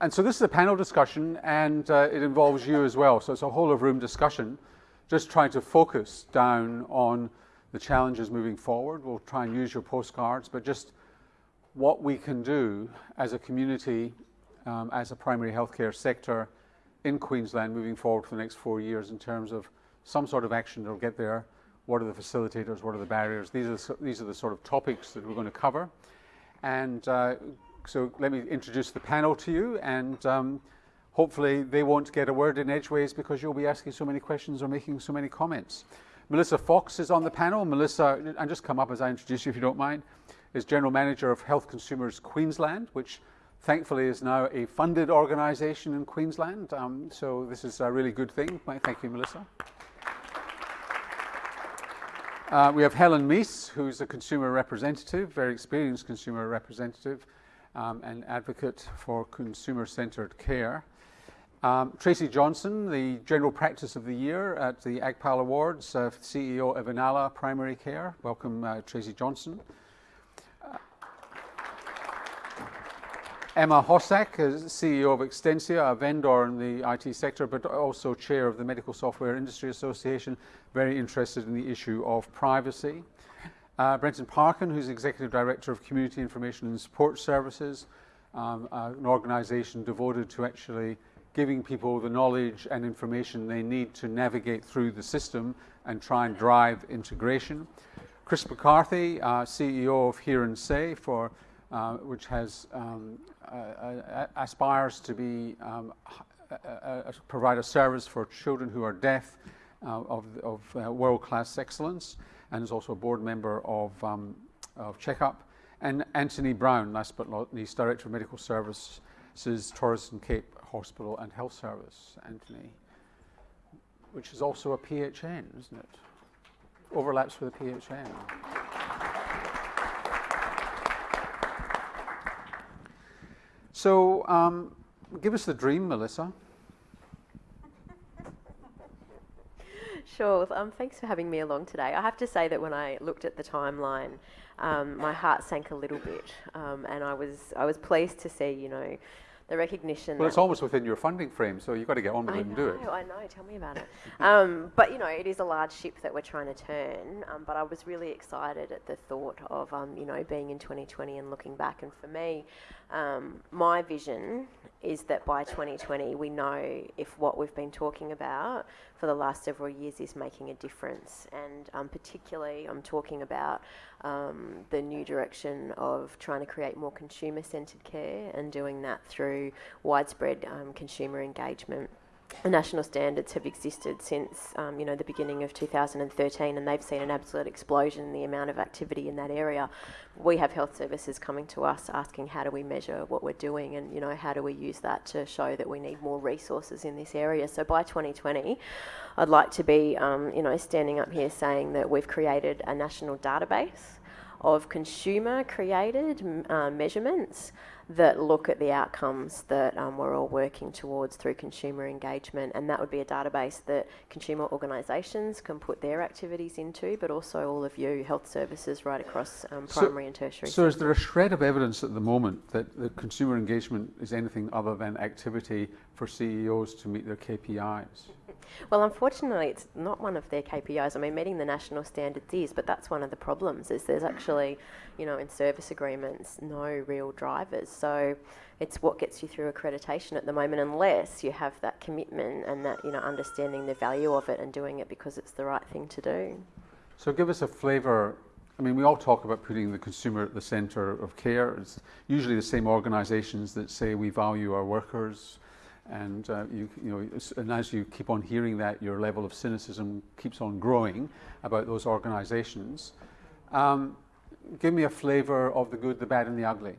and so this is a panel discussion and uh, it involves you as well. So it's a whole of room discussion, just trying to focus down on the challenges moving forward. We'll try and use your postcards, but just what we can do as a community, um, as a primary healthcare sector in Queensland moving forward for the next four years in terms of some sort of action that will get there. What are the facilitators? What are the barriers? These are the, these are the sort of topics that we're going to cover. And uh, so let me introduce the panel to you and um, hopefully they won't get a word in edgeways because you'll be asking so many questions or making so many comments. Melissa Fox is on the panel. Melissa, and just come up as I introduce you if you don't mind, is General Manager of Health Consumers Queensland, which thankfully is now a funded organisation in Queensland. Um, so this is a really good thing. Thank you, Melissa. Uh, we have Helen Meese, who's a consumer representative, very experienced consumer representative um, and advocate for consumer-centred care. Um, Tracy Johnson, the General Practice of the Year at the AGPAL Awards, uh, CEO of Inala Primary Care. Welcome, uh, Tracy Johnson. Uh, Emma Hossack, CEO of Extensia, a vendor in the IT sector, but also chair of the Medical Software Industry Association, very interested in the issue of privacy. Uh, Brenton Parkin, who's Executive Director of Community Information and Support Services, um, uh, an organisation devoted to actually giving people the knowledge and information they need to navigate through the system and try and drive integration. Chris McCarthy, uh, CEO of Hear and Say, for, uh, which has um, uh aspires to be um, provide a service for children who are deaf uh, of, of uh, world-class excellence, and is also a board member of, um, of Checkup. And Anthony Brown, last but not least, Director of Medical Services, Torres and Cape Hospital and Health Service, Anthony, which is also a PHN, isn't it? Overlaps with a PHN. So, um, give us the dream, Melissa. Sure. Um, thanks for having me along today. I have to say that when I looked at the timeline, um, my heart sank a little bit, um, and I was I was pleased to see, you know, the recognition. Well, it's almost within your funding frame, so you've got to get on with I it know, and do it. I know, tell me about it. um, but you know, it is a large ship that we're trying to turn. Um, but I was really excited at the thought of um, you know being in 2020 and looking back. And for me, um, my vision is that by 2020 we know if what we've been talking about for the last several years is making a difference. And um, particularly, I'm talking about um, the new direction of trying to create more consumer-centred care and doing that through widespread um, consumer engagement the national standards have existed since um, you know the beginning of 2013 and they've seen an absolute explosion in the amount of activity in that area. We have health services coming to us asking how do we measure what we're doing? And you know how do we use that to show that we need more resources in this area? So by 2020 I'd like to be um, you know standing up here saying that we've created a national database of consumer created uh, measurements that look at the outcomes that um, we're all working towards through consumer engagement. And that would be a database that consumer organisations can put their activities into, but also all of you, health services right across um, primary so, and tertiary. So, is there a shred of evidence at the moment that the consumer engagement is anything other than activity for CEOs to meet their KPIs? Well, unfortunately, it's not one of their KPIs. I mean, meeting the national standards is, but that's one of the problems. Is there's actually, you know, in service agreements, no real drivers. So it's what gets you through accreditation at the moment, unless you have that commitment and that you know understanding the value of it and doing it because it's the right thing to do. So give us a flavour. I mean, we all talk about putting the consumer at the centre of care. It's usually the same organisations that say we value our workers, and uh, you, you know, and as you keep on hearing that, your level of cynicism keeps on growing about those organisations. Um, give me a flavour of the good, the bad, and the ugly.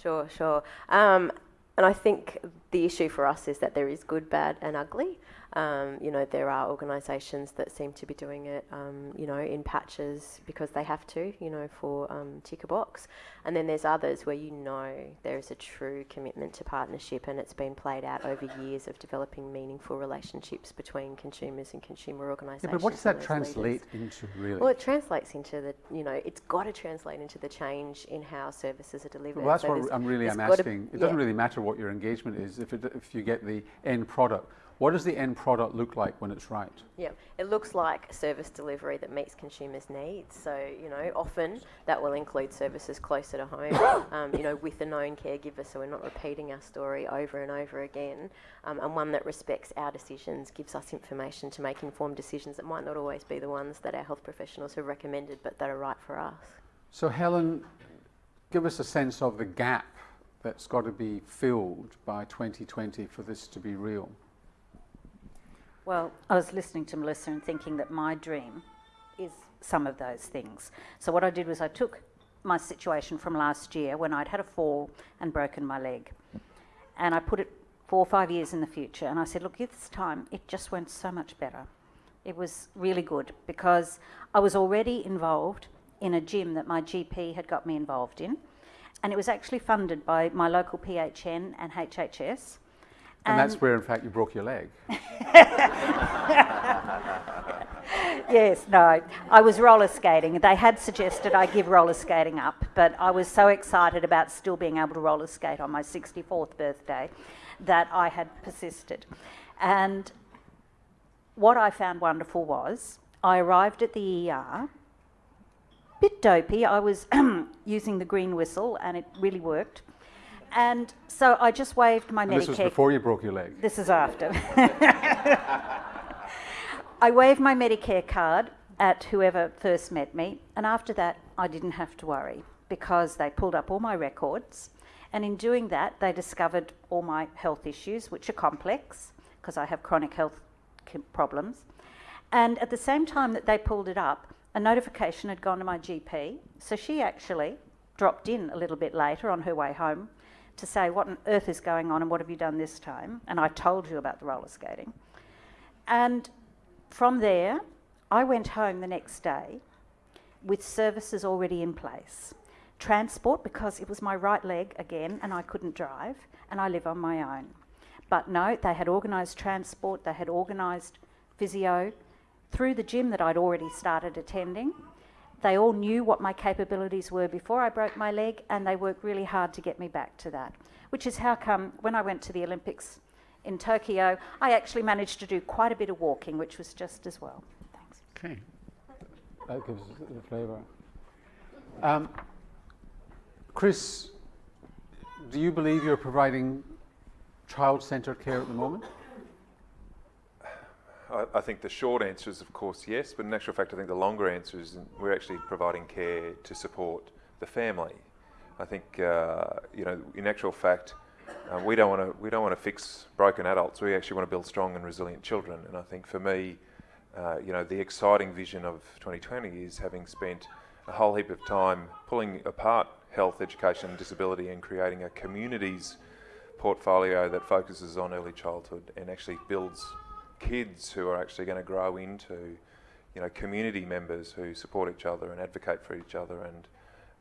Sure, sure. Um, and I think the issue for us is that there is good, bad, and ugly. Um, you know, there are organisations that seem to be doing it, um, you know, in patches because they have to, you know, for um, ticker box. And then there's others where you know there is a true commitment to partnership and it's been played out over years of developing meaningful relationships between consumers and consumer organisations. Yeah, but what does that translate leaders. into really? Well, it translates into the, you know, it's got to translate into the change in how services are delivered. Well, that's so what I'm really I'm asking. It doesn't really matter what your engagement is. if, it, if you get the end product. What does the end product look like when it's right? Yeah, it looks like service delivery that meets consumers' needs. So, you know, often that will include services closer to home, um, you know, with a known caregiver so we're not repeating our story over and over again, um, and one that respects our decisions, gives us information to make informed decisions that might not always be the ones that our health professionals have recommended but that are right for us. So, Helen, give us a sense of the gap that's got to be filled by 2020 for this to be real. Well, I was listening to Melissa and thinking that my dream is some of those things. So, what I did was I took my situation from last year when I'd had a fall and broken my leg, and I put it four or five years in the future. And I said, Look, this time it just went so much better. It was really good because I was already involved in a gym that my GP had got me involved in, and it was actually funded by my local PHN and HHS. And, and that's where, in fact, you broke your leg. yes, no. I was roller skating. They had suggested I give roller skating up, but I was so excited about still being able to roller skate on my 64th birthday that I had persisted. And what I found wonderful was I arrived at the ER, bit dopey. I was using the green whistle and it really worked. And so I just waved my and Medicare. This was before you broke your leg. This is after. I waved my Medicare card at whoever first met me, and after that, I didn't have to worry because they pulled up all my records. And in doing that, they discovered all my health issues, which are complex because I have chronic health problems. And at the same time that they pulled it up, a notification had gone to my GP. So she actually dropped in a little bit later on her way home to say, What on earth is going on and what have you done this time? And I told you about the roller skating. And from there, I went home the next day with services already in place. Transport, because it was my right leg again and I couldn't drive, and I live on my own. But no, they had organised transport, they had organised physio through the gym that I'd already started attending. They all knew what my capabilities were before I broke my leg, and they worked really hard to get me back to that. Which is how come when I went to the Olympics in Tokyo, I actually managed to do quite a bit of walking, which was just as well. Thanks. Okay. That gives the flavour. Um, Chris, do you believe you're providing child centred care at the moment? I, I, think the short answer is, of course, yes, but in actual fact, I think the longer answer is we're actually providing care to support the family. I think, uh, you know, in actual fact, uh, we don't want to we don't want to fix broken adults. We actually want to build strong and resilient children. And I think for me, uh, you know, the exciting vision of 2020 is having spent a whole heap of time pulling apart health, education, and disability, and creating a communities portfolio that focuses on early childhood and actually builds kids who are actually going to grow into, you know, community members who support each other and advocate for each other, and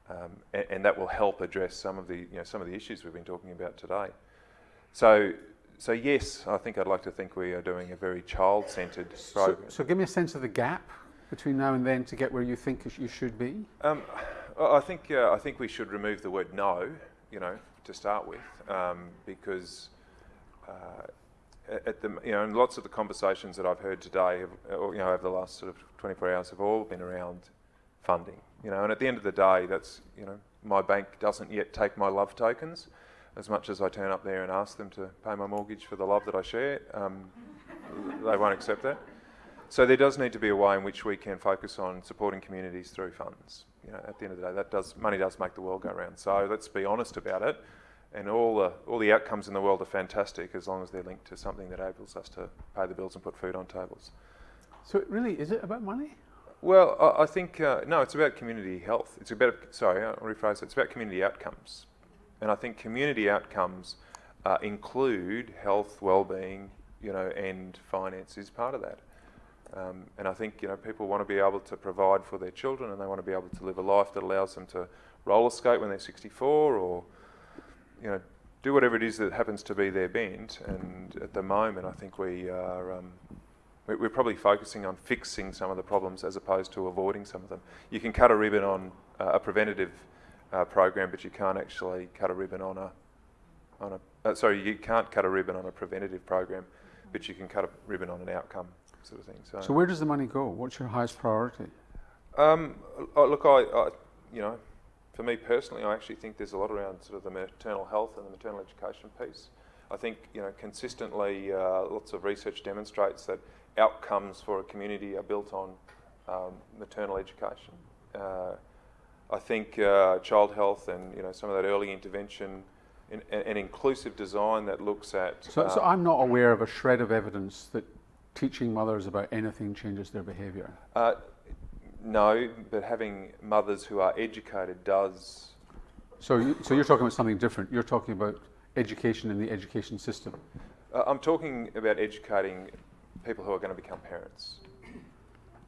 um, and, and, that will help address some of the you know some of the issues we've been talking about today. So. So yes, I think I'd like to think we are doing a very child-centred program. So, so give me a sense of the gap between now and then to get where you think you should be. Um, I think uh, I think we should remove the word no, you know, to start with, um, because uh, at the, you know, and lots of the conversations that I've heard today, have, or, you know, over the last sort of 24 hours, have all been around funding. You know, and at the end of the day, that's you know, my bank doesn't yet take my love tokens, as much as I turn up there and ask them to pay my mortgage for the love that I share. Um, they won't accept that. So there does need to be a way in which we can focus on supporting communities through funds. You know, at the end of the day, that does money does make the world go round. So let's be honest about it and all the all the outcomes in the world are fantastic as long as they're linked to something that enables us to pay the bills and put food on tables. So really, is it about money? Well, I, I think uh, no. It's about community health. It's about sorry, I'll rephrase it. It's about community outcomes, and I think community outcomes uh, include health, well-being, you know, and finance is part of that. Um, and I think you know people want to be able to provide for their children, and they want to be able to live a life that allows them to roller skate when they're 64 or you know, do whatever it is that happens to be their bent. And at the moment, I think we are um, we're probably focusing on fixing some of the problems as opposed to avoiding some of them. You can cut a ribbon on uh, a preventative uh, program, but you can't actually cut a ribbon on a on a, uh, sorry, you can't cut a ribbon on a preventative program, but you can cut a ribbon on an outcome sort of thing. So, So where does the money go? What's your highest priority? um, uh, look, I, I, you know, for me personally, I actually think there's a lot around sort of the maternal health and the maternal education piece. I think you know consistently, uh, lots of research demonstrates that outcomes for a community are built on um, maternal education. Uh, I think uh, child health and you know some of that early intervention and, and inclusive design that looks at. So, so um, I'm not aware of a shred of evidence that teaching mothers about anything changes their behaviour. Uh, no, but having mothers who are educated does. So, you, so you're talking about something different. You're talking about education in the education system. Uh, I'm talking about educating people who are going to become parents.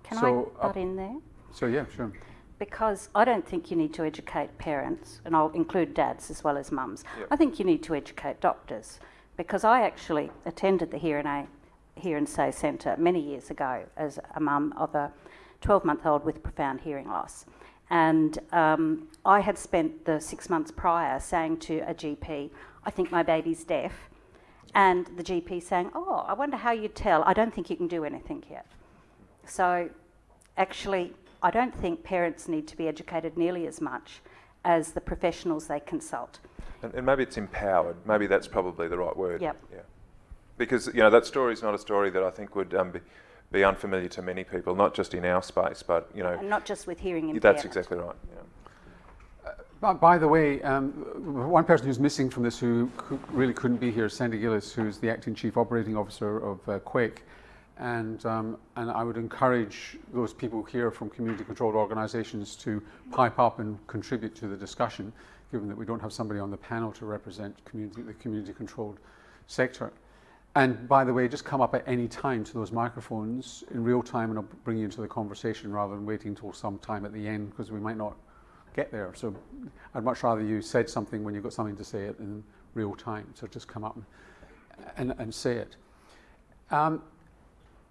Can So, I uh, butt in there? So yeah, sure. Because I don't think you need to educate parents, and I'll include dads as well as mums. Yep. I think you need to educate doctors. Because I actually attended the Hear and, a, Hear and Say Centre many years ago as a mum of a 12 month old with profound hearing loss. And um, I had spent the six months prior saying to a GP, I think my baby's deaf. And the GP saying, Oh, I wonder how you tell. I don't think you can do anything yet. So, actually, I don't think parents need to be educated nearly as much as the professionals they consult. And, and maybe it's empowered. Maybe that's probably the right word. Yep. Yeah. Because you know that story is not a story that I think would um, be, be unfamiliar to many people, not just in our space, but you know And not just with hearing impairment. that's exactly right. Yeah. By, by the way, um, one person who's missing from this who really couldn't be here is Sandy Gillis, who's the acting chief operating officer of uh, QAIHC. And, um, and I would encourage those people here from community controlled organisations to pipe up and contribute to the discussion, given that we don't have somebody on the panel to represent community, the community controlled sector. And by the way, just come up at any time to those microphones in real time and I'll bring you into the conversation rather than waiting until some time at the end because we might not get there. So I'd much rather you said something when you've got something to say it in real time. So just come up and, and, say it. Um,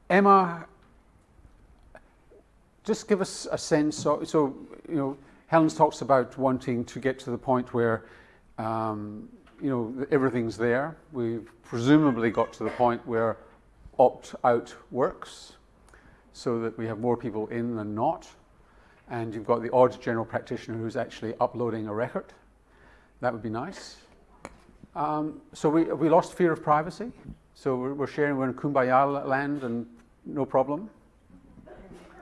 Emma, just give us a sense. So, so, you know, Helen's talks about wanting to get to the point where, um, you know, everything's there. We've presumably got to the point where opt out works so that we have more people in than not. And you've got the odd general practitioner who's actually uploading a record. That would be nice. Um, so we, we lost fear of privacy. So we're, we're sharing, we're in kumbaya land and no problem.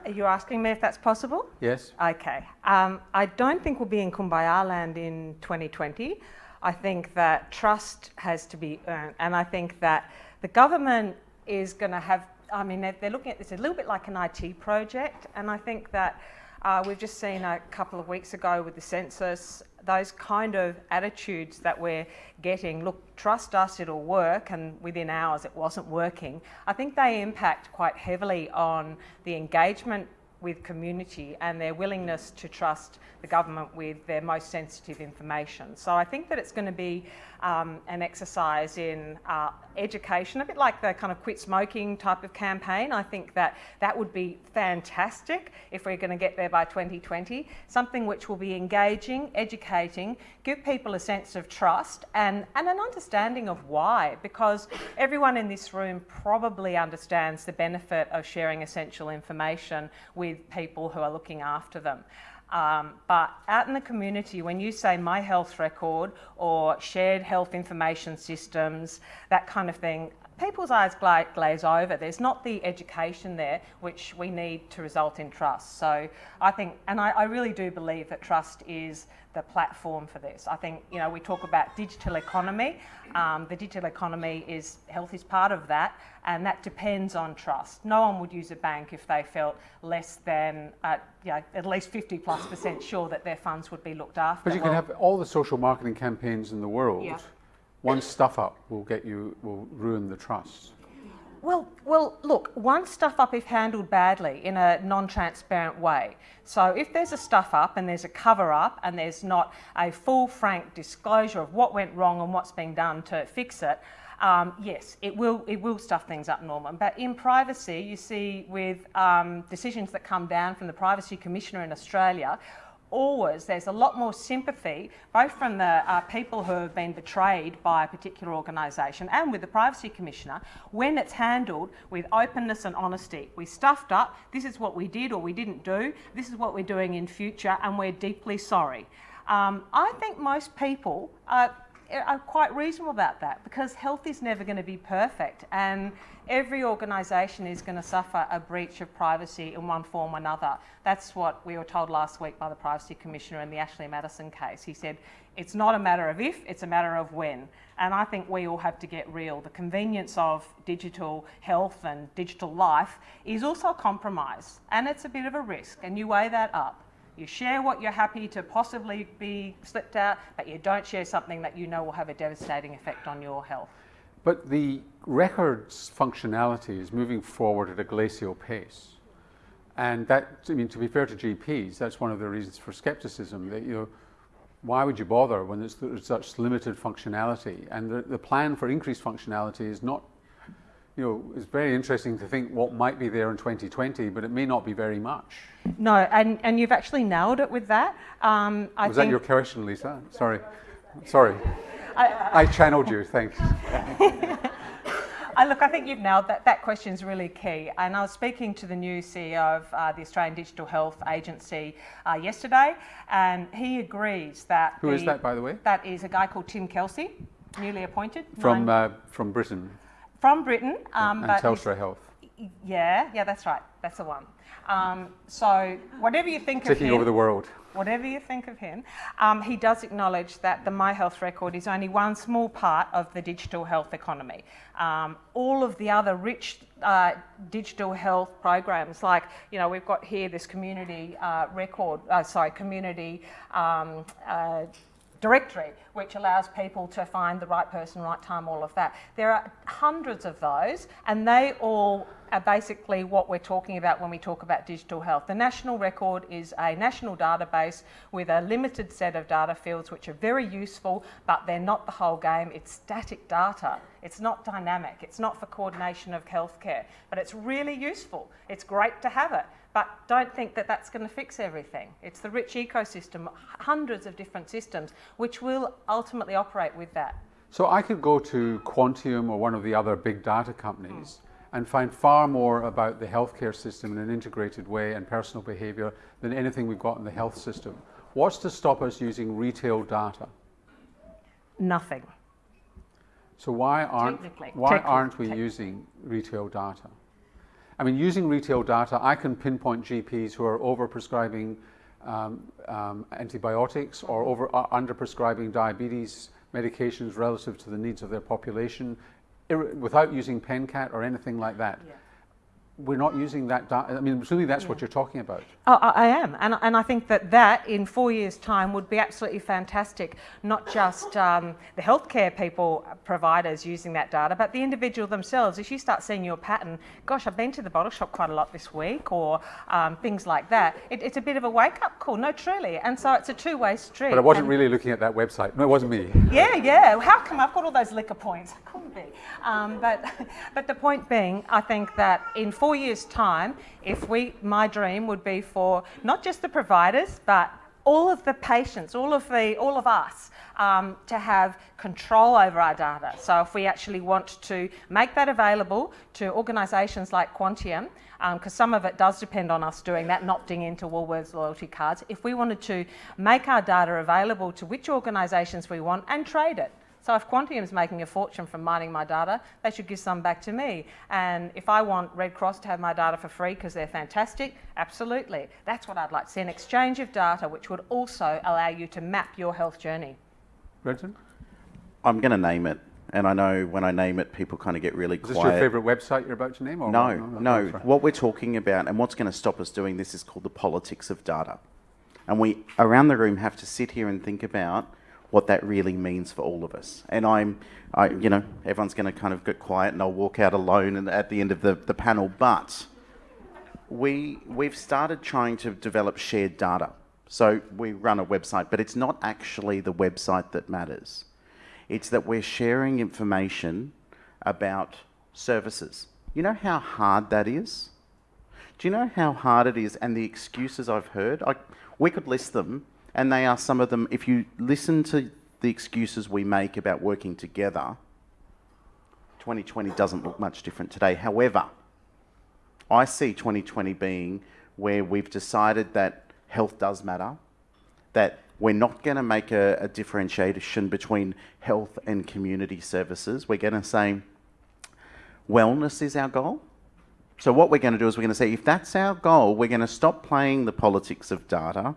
Are you asking me if that's possible? Yes. Okay. Um, I don't think we'll be in Kumbaya land in 2020. I think that trust has to be earned. And I think that the government is going to have, I mean, they're, they're looking at this a little bit like an IT project. And I think that uh, we've just seen a couple of weeks ago with the census those kind of attitudes that we're getting look, trust us, it'll work, and within hours it wasn't working. I think they impact quite heavily on the engagement with community and their willingness to trust the government with their most sensitive information. So I think that it's going to be um, an exercise in uh, education, a bit like the kind of quit smoking type of campaign. I think that that would be fantastic if we're going to get there by 2020. Something which will be engaging, educating, give people a sense of trust and, and an understanding of why, because everyone in this room probably understands the benefit of sharing essential information with people who are looking after them. Um, but out in the community, when you say my health record or shared health information systems, that kind of thing, people's eyes gla- glaze over. There's not the education there which we need to result in trust. So I think, and I, I really do believe that trust is the platform for this. I think, you know, we talk about digital economy. Um, the digital economy is, health is part of that, and that depends on trust. No one would use a bank if they felt less than, uh, you know, at least 50 plus percent sure that their funds would be looked after. But you can have all the social marketing campaigns in the world. Yeah. One stuff up will get you, will ruin the trust. Well, well, look, one stuff up if handled badly in a non-transparent way. So if there's a stuff up and there's a cover up and there's not a full frank disclosure of what went wrong and what's being done to fix it, um, yes, it will, it will stuff things up, Norman. But in privacy, you see with um, decisions that come down from the Privacy Commissioner in Australia, always there's a lot more sympathy, both from the uh, people who have been betrayed by a particular organisation and with the Privacy Commissioner, when it's handled with openness and honesty. We stuffed up, this is what we did or we didn't do, this is what we're doing in future, and we're deeply sorry. Um, I think most people are, are quite reasonable about that because health is never going to be perfect and every organisation is going to suffer a breach of privacy in one form or another. That's what we were told last week by the Privacy Commissioner in the Ashley Madison case. He said, it's not a matter of if, it's a matter of when. And I think we all have to get real. The convenience of digital health and digital life is also a compromise and it's a bit of a risk and you weigh that up. You share what you're happy to possibly be slipped out, but you don't share something that you know will have a devastating effect on your health. But the records functionality is moving forward at a glacial pace. And that, I mean, to be fair to GPs, that's one of the reasons for skepticism. That, you know, why would you bother when there's, there's such limited functionality? And the, the plan for increased functionality is not, you know, it's very interesting to think what might be there in 2020, but it may not be very much. No, and, and you've actually nailed it with that. Um, I Was think that your question, Lisa? Sorry. Sorry. I, channeled you, thanks. I, look, I think you've nailed that. That question is really key. And I was speaking to the new CEO of uh, the Australian Digital Health Agency uh, yesterday, and he agrees that. Who the, is that, by the way? That is a guy called Tim Kelsey, newly appointed. From, uh, from Britain. From Britain. Um, and Telstra Health. Yeah, yeah, that's right. That's the one. Um, so whatever you think Taking of him, over the world. Whatever you think of him, um, he does acknowledge that the My Health record is only one small part of the digital health economy. Um, all of the other rich uh, digital health programs, like you know, we've got here this community uh, record, uh, sorry, community. Um, uh, directory, which allows people to find the right person, right time, all of that. There are hundreds of those, and they all are basically what we're talking about when we talk about digital health. The national record is a national database with a limited set of data fields which are very useful, but they're not the whole game. It's static data. It's not dynamic. It's not for coordination of healthcare, but it's really useful. It's great to have it. But don't think that that's going to fix everything. It's the rich ecosystem, hundreds of different systems, which will ultimately operate with that. So I could go to Quantium or one of the other big data companies mm. and find far more about the healthcare system in an integrated way and personal behaviour than anything we've got in the health system. What's to stop us using retail data? Nothing. So why aren't, why aren't we using retail data? I mean, using retail data, I can pinpoint GPs who are over-prescribing um, um, antibiotics or over uh, under-prescribing diabetes medications relative to the needs of their population without using PenCat or anything like that. Yeah we're not using that. data. I mean, really, that's yeah. what you're talking about. Oh, I am, and and I think that that in four years' time would be absolutely fantastic. Not just um, the healthcare people, uh, providers using that data, but the individual themselves. If you start seeing your pattern, gosh, I've been to the bottle shop quite a lot this week, or um, things like that. It, it's a bit of a wake-up call. No, truly, and so it's a two-way street. But I wasn't really looking at that website. No, it wasn't me. Yeah, yeah. How come I've got all those liquor points? I Couldn't be. Um, but but the point being, I think that in four years' time, if we, my dream would be for not just the providers, but all of the patients, all of the, all of us, um, to have control over our data. So if we actually want to make that available to organisations like Quantium, because um, some of it does depend on us doing that, not opting into Woolworths loyalty cards. If we wanted to make our data available to which organisations we want and trade it, so if Quantium's making a fortune from mining my data, they should give some back to me. And if I want Red Cross to have my data for free because they're fantastic, absolutely. That's what I'd like to see, an exchange of data which would also allow you to map your health journey. Brenton? I'm going to name it. And I know when I name it, people kind of get really is quiet. Is this your favourite website you're about to name? no, no. no. What we're talking about and what's going to stop us doing this is called the politics of data. And we, around the room, have to sit here and think about what that really means for all of us. And I'm, I, you know, everyone's going to kind of get quiet and I'll walk out alone and at the end of the, the panel. But we, we've started trying to develop shared data. So we run a website, but it's not actually the website that matters. It's that we're sharing information about services. You know how hard that is? Do you know how hard it is and the excuses I've heard? I, we could list them, and they are some of them. If you listen to the excuses we make about working together, 2020 doesn't look much different today. However, I see 2020 being where we've decided that health does matter, that we're not going to make a, a, differentiation between health and community services. We're going to say wellness is our goal. So, what we're going to do is we're going to say if that's our goal, we're going to stop playing the politics of data,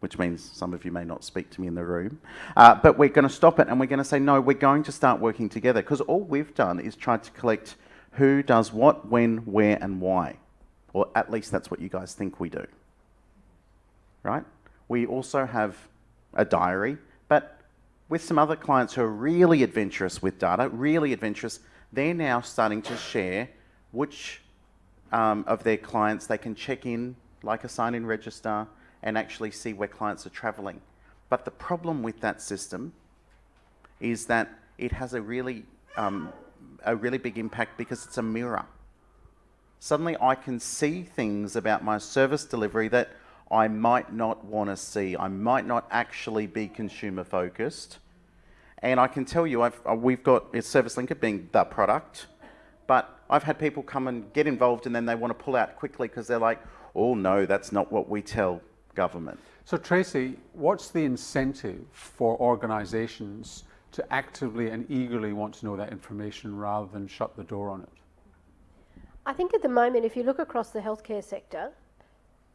which means some of you may not speak to me in the room, uh, but we're going to stop it and we're going to say, no, we're going to start working together because all we've done is tried to collect who does what, when, where, and why. Or at least that's what you guys think we do. Right? We also have a diary, but with some other clients who are really adventurous with data, really adventurous, they're now starting to share which um, of their clients they can check in, like a sign in register, and actually see where clients are traveling. But the problem with that system is that it has a really, um, a really big impact because it's a mirror. Suddenly I can see things about my service delivery that I might not want to see. I might not actually be consumer focused. And I can tell you, I've, uh, we've got Service Linker being the product, but I've had people come and get involved and then they want to pull out quickly because they're like, oh no, that's not what we tell government. So Tracy, what's the incentive for organisations to actively and eagerly want to know that information rather than shut the door on it? I think at the moment, if you look across the healthcare sector,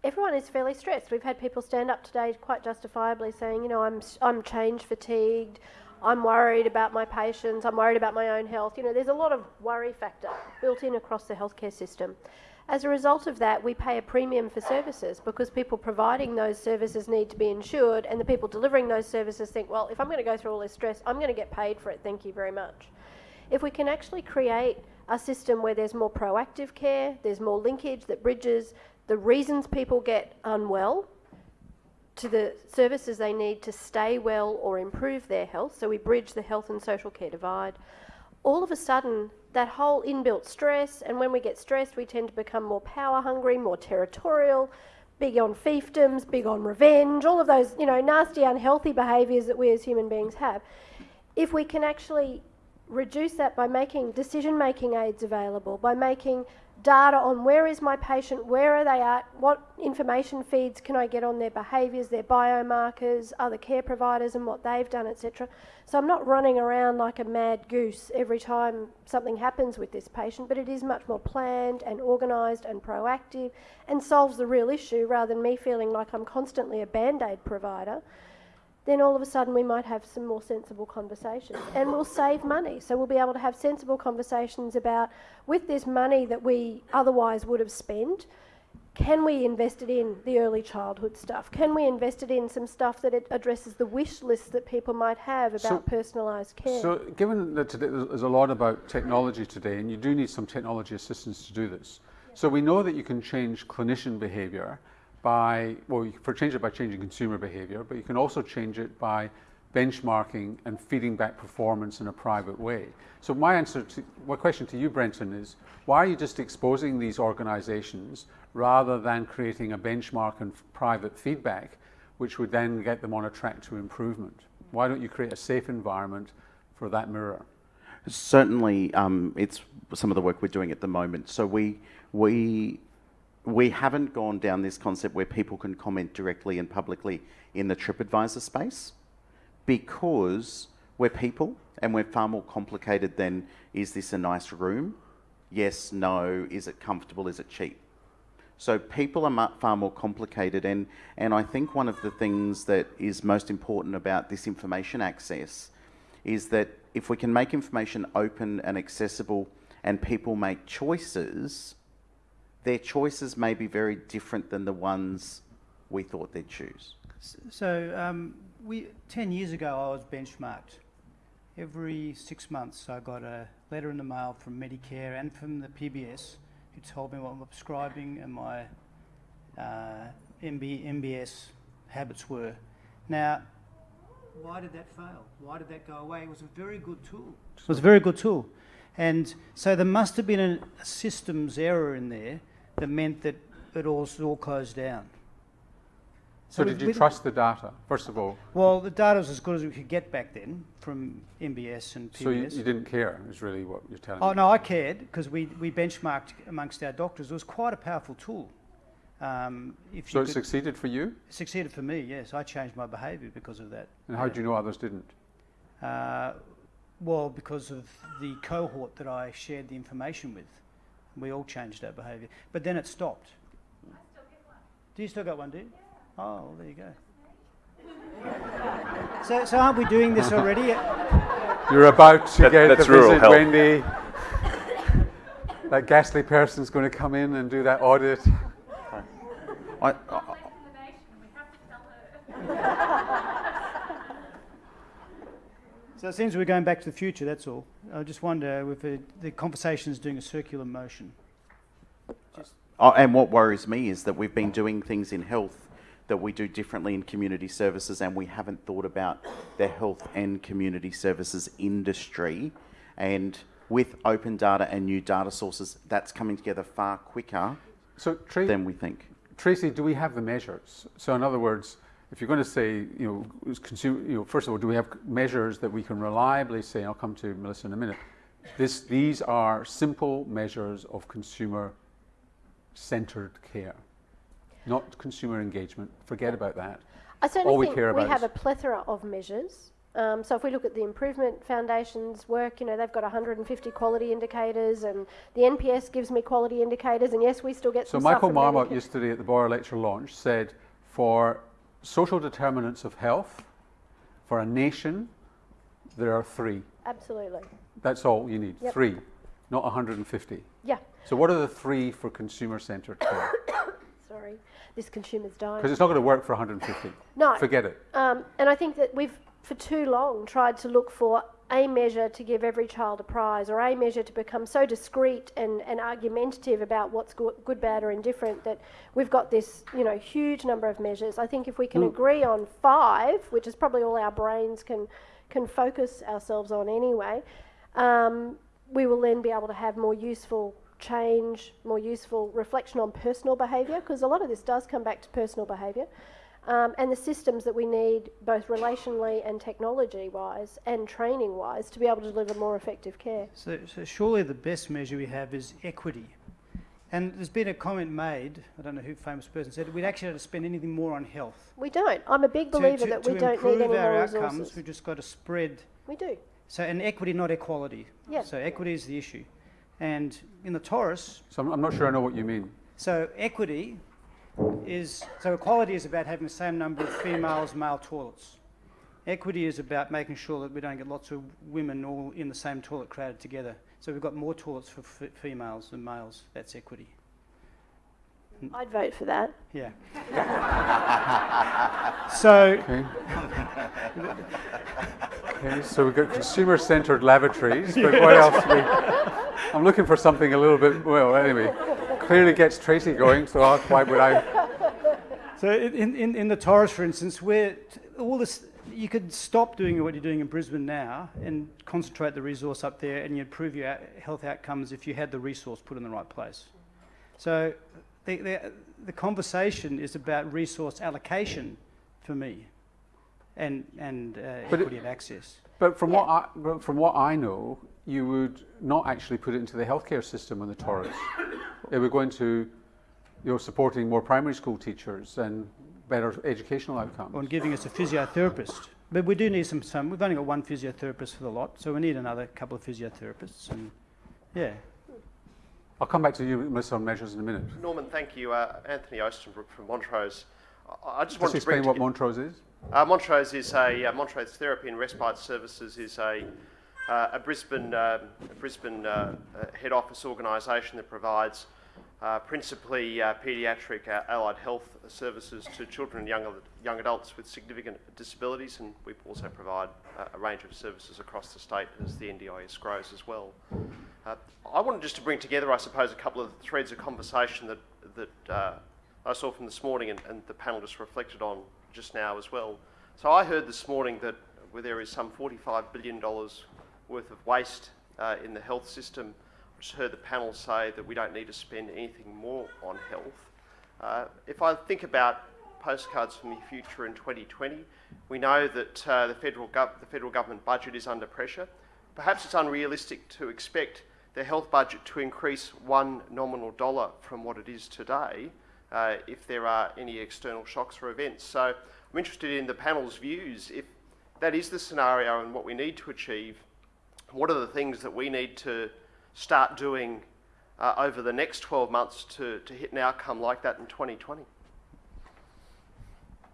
everyone is fairly stressed. We've had people stand up today quite justifiably saying, you know, I'm, I'm change fatigued, I'm worried about my patients, I'm worried about my own health. You know, there's a lot of worry factor built in across the healthcare system. As a result of that, we pay a premium for services because people providing those services need to be insured, and the people delivering those services think, well, if I'm going to go through all this stress, I'm going to get paid for it, thank you very much. If we can actually create a system where there's more proactive care, there's more linkage that bridges the reasons people get unwell to the services they need to stay well or improve their health, so we bridge the health and social care divide, all of a sudden that whole inbuilt stress, and when we get stressed, we tend to become more power hungry, more territorial, big on fiefdoms, big on revenge, all of those, you know, nasty, unhealthy behaviours that we as human beings have. If we can actually reduce that by making decision making aids available, by making data on where is my patient, where are they at, what information feeds can I get on their behaviours, their biomarkers, other care providers and what they've done, etc. So I'm not running around like a mad goose every time something happens with this patient, but it is much more planned and organised and proactive and solves the real issue rather than me feeling like I'm constantly a band aid provider then all of a sudden we might have some more sensible conversations and we'll save money. So we'll be able to have sensible conversations about with this money that we otherwise would have spent, can we invest it in the early childhood stuff? Can we invest it in some stuff that it addresses the wish list that people might have about so, personalised care? So, given that today, there's a lot about technology today, and you do need some technology assistance to do this. So, we know that you can change clinician behaviour by, well, you can change it by changing consumer behavior, but you can also change it by benchmarking and feeding back performance in a private way. So my answer to, my question to you, Brenton, is why are you just exposing these organizations rather than creating a benchmark and private feedback, which would then get them on a track to improvement? Why don't you create a safe environment for that mirror? Certainly, um, it's some of the work we're doing at the moment. So we we we haven't gone down this concept where people can comment directly and publicly in the TripAdvisor space because we're people and we're far more complicated than is this a nice room? Yes, no, is it comfortable, is it cheap? So people are far more complicated and, and I think one of the things that is most important about this information access is that if we can make information open and accessible and people make choices, their choices may be very different than the ones we thought they'd choose. So, um, we, 10 years ago, I was benchmarked. Every six months, I got a letter in the mail from Medicare and from the PBS who told me what my prescribing and my uh, MB, MBS habits were. Now, why did that fail? Why did that go away? It was a very good tool. It was a very good tool. And so there must have been a, a systems error in there that meant that it all, it all closed down. So, we- did you trust the data, first of all? Well, the data was as good as we could get back then from MBS and PBS. So you, you didn't care, is really what you're telling Oh, me. no, I cared because we, we benchmarked amongst our doctors. It was quite a powerful tool. Um, if So you it could- succeeded for you? succeeded for me, yes. I changed my behaviour because of that. And how do you know others didn't? Uh, well, because of the cohort that I shared the information with. We all changed our behaviour. But then it stopped. Do you still got one, do you? Oh, well, there you go. so, so aren't we doing this already? You're about to That- get that's the rural visit, health. Wendy. that ghastly person's going to come in and do that audit. I, I, So it seems we're going back to the future, that's all. I just wonder if the, the conversation is doing a circular motion. Oh, and what worries me is that we've been doing things in health that we do differently in community services, and we haven't thought about the health and community services industry. And with open data and new data sources, that's coming together far quicker So, Tracy, than we think. Tracy, do we have the measures? So, in other words, if you're going to say, you know, consumer, you know, first of all, do we have measures that we can reliably say? I'll come to Melissa in a minute. This, these are simple measures of consumer-centered care, not consumer engagement. Forget about that. I certainly All we think care about we have a plethora of measures. Um, so if we look at the Improvement Foundation's work, you know, they've got 150 quality indicators, and the NPS gives me quality indicators, and yes, we still get So some Michael Marmot yesterday at the Boyer Lecture launch said, for social determinants of health, for a nation, there are three. Absolutely. That's all you need. Yep. Three, not 150. Yeah. So what are the three for consumer-centered care? Sorry, this consumer's dying. Because it's not going to work for 150. No. Forget it. Um, and I think that we've, for too long, tried to look for a measure to give every child a prize or a measure to become so discreet and, and argumentative about what's good, good, bad, or indifferent that we've got this, you know, huge number of measures. I think if we can agree on five, which is probably all our brains can, can focus ourselves on anyway, um, we will then be able to have more useful change, more useful reflection on personal behaviour, because a lot of this does come back to personal behaviour, um, and the systems that we need, both relationally and technology wise and training wise, to be able to deliver more effective care. So, so surely the best measure we have is equity. And there's been a comment made, I don't know who famous person said, we'd actually have to spend anything more on health. We don't. I'm a big believer to, that we don't improve need any more our outcomes, we've just got to spread. We do. So, and equity, not equality. Yeah. So equity is the issue. And in the Torres, So I'm, I'm not sure I know what you mean. so equity is, so equality is about having the same number of females, male toilets. Equity is about making sure that we don't get lots of women all in the same toilet crowded together. So we've got more toilets for f- females than males. That's equity. I'd vote for that. Yeah. so, Okay. okay. So we've got consumer-centered lavatories, but what else? We, I'm looking for something a little bit. Well, anyway, clearly gets Tracy going. So I'll- why would I? So in, in, in the Torres, for instance, where all this, you could stop doing what you're doing in Brisbane now and concentrate the resource up there, and you'd improve your health outcomes if you had the resource put in the right place. So the, the, the conversation is about resource allocation for me and, and uh, But it- equity of access. But from what I, from what I know, you would not actually put it into the healthcare system on the Torres. it would go into, you know, supporting more primary school teachers and better educational outcomes. on giving us a physiotherapist. But we do need some, some. We've only got one physiotherapist for the lot, so we need another couple of physiotherapists. And yeah, I'll come back to you, Melissa, on measures in a minute. Norman, thank you. Uh, Anthony Ostenbrook from Montrose. I, I just Just wanted to bring explain what Montrose is. uh, Montrose is a uh, Montrose Therapy and Respite Services is a uh, a Brisbane um, a Brisbane uh, uh, head office organisation that provides uh, principally uh, paediatric uh, allied health services to children and young young adults with significant disabilities, and we also provide uh, a range of services across the state as the NDIS grows as well. Uh, I wanted just to bring together, I suppose, a couple of threads of conversation that that I saw from this morning and, and the panel just reflected on just now as well. So I heard this morning that there is some $45 billion worth of waste in the health system. Heard the panel say that we don't need to spend anything more on health. Uh, if I think about postcards from the future in 2020, we know that uh, the, federal the federal government budget is under pressure. Perhaps it's unrealistic to expect the health budget to increase one nominal dollar from what it is today uh, if there are any external shocks or events. So I'm interested in the panel's views. If that is the scenario and what we need to achieve, what are the things that we need to start doing uh, over the next 12 months to, to hit an outcome like that in 2020?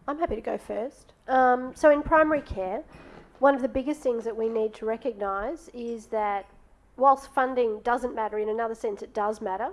I'm happy to go first. Um, so, in primary care, one of the biggest things that we need to recognise is that whilst funding doesn't matter, in another sense, it does matter,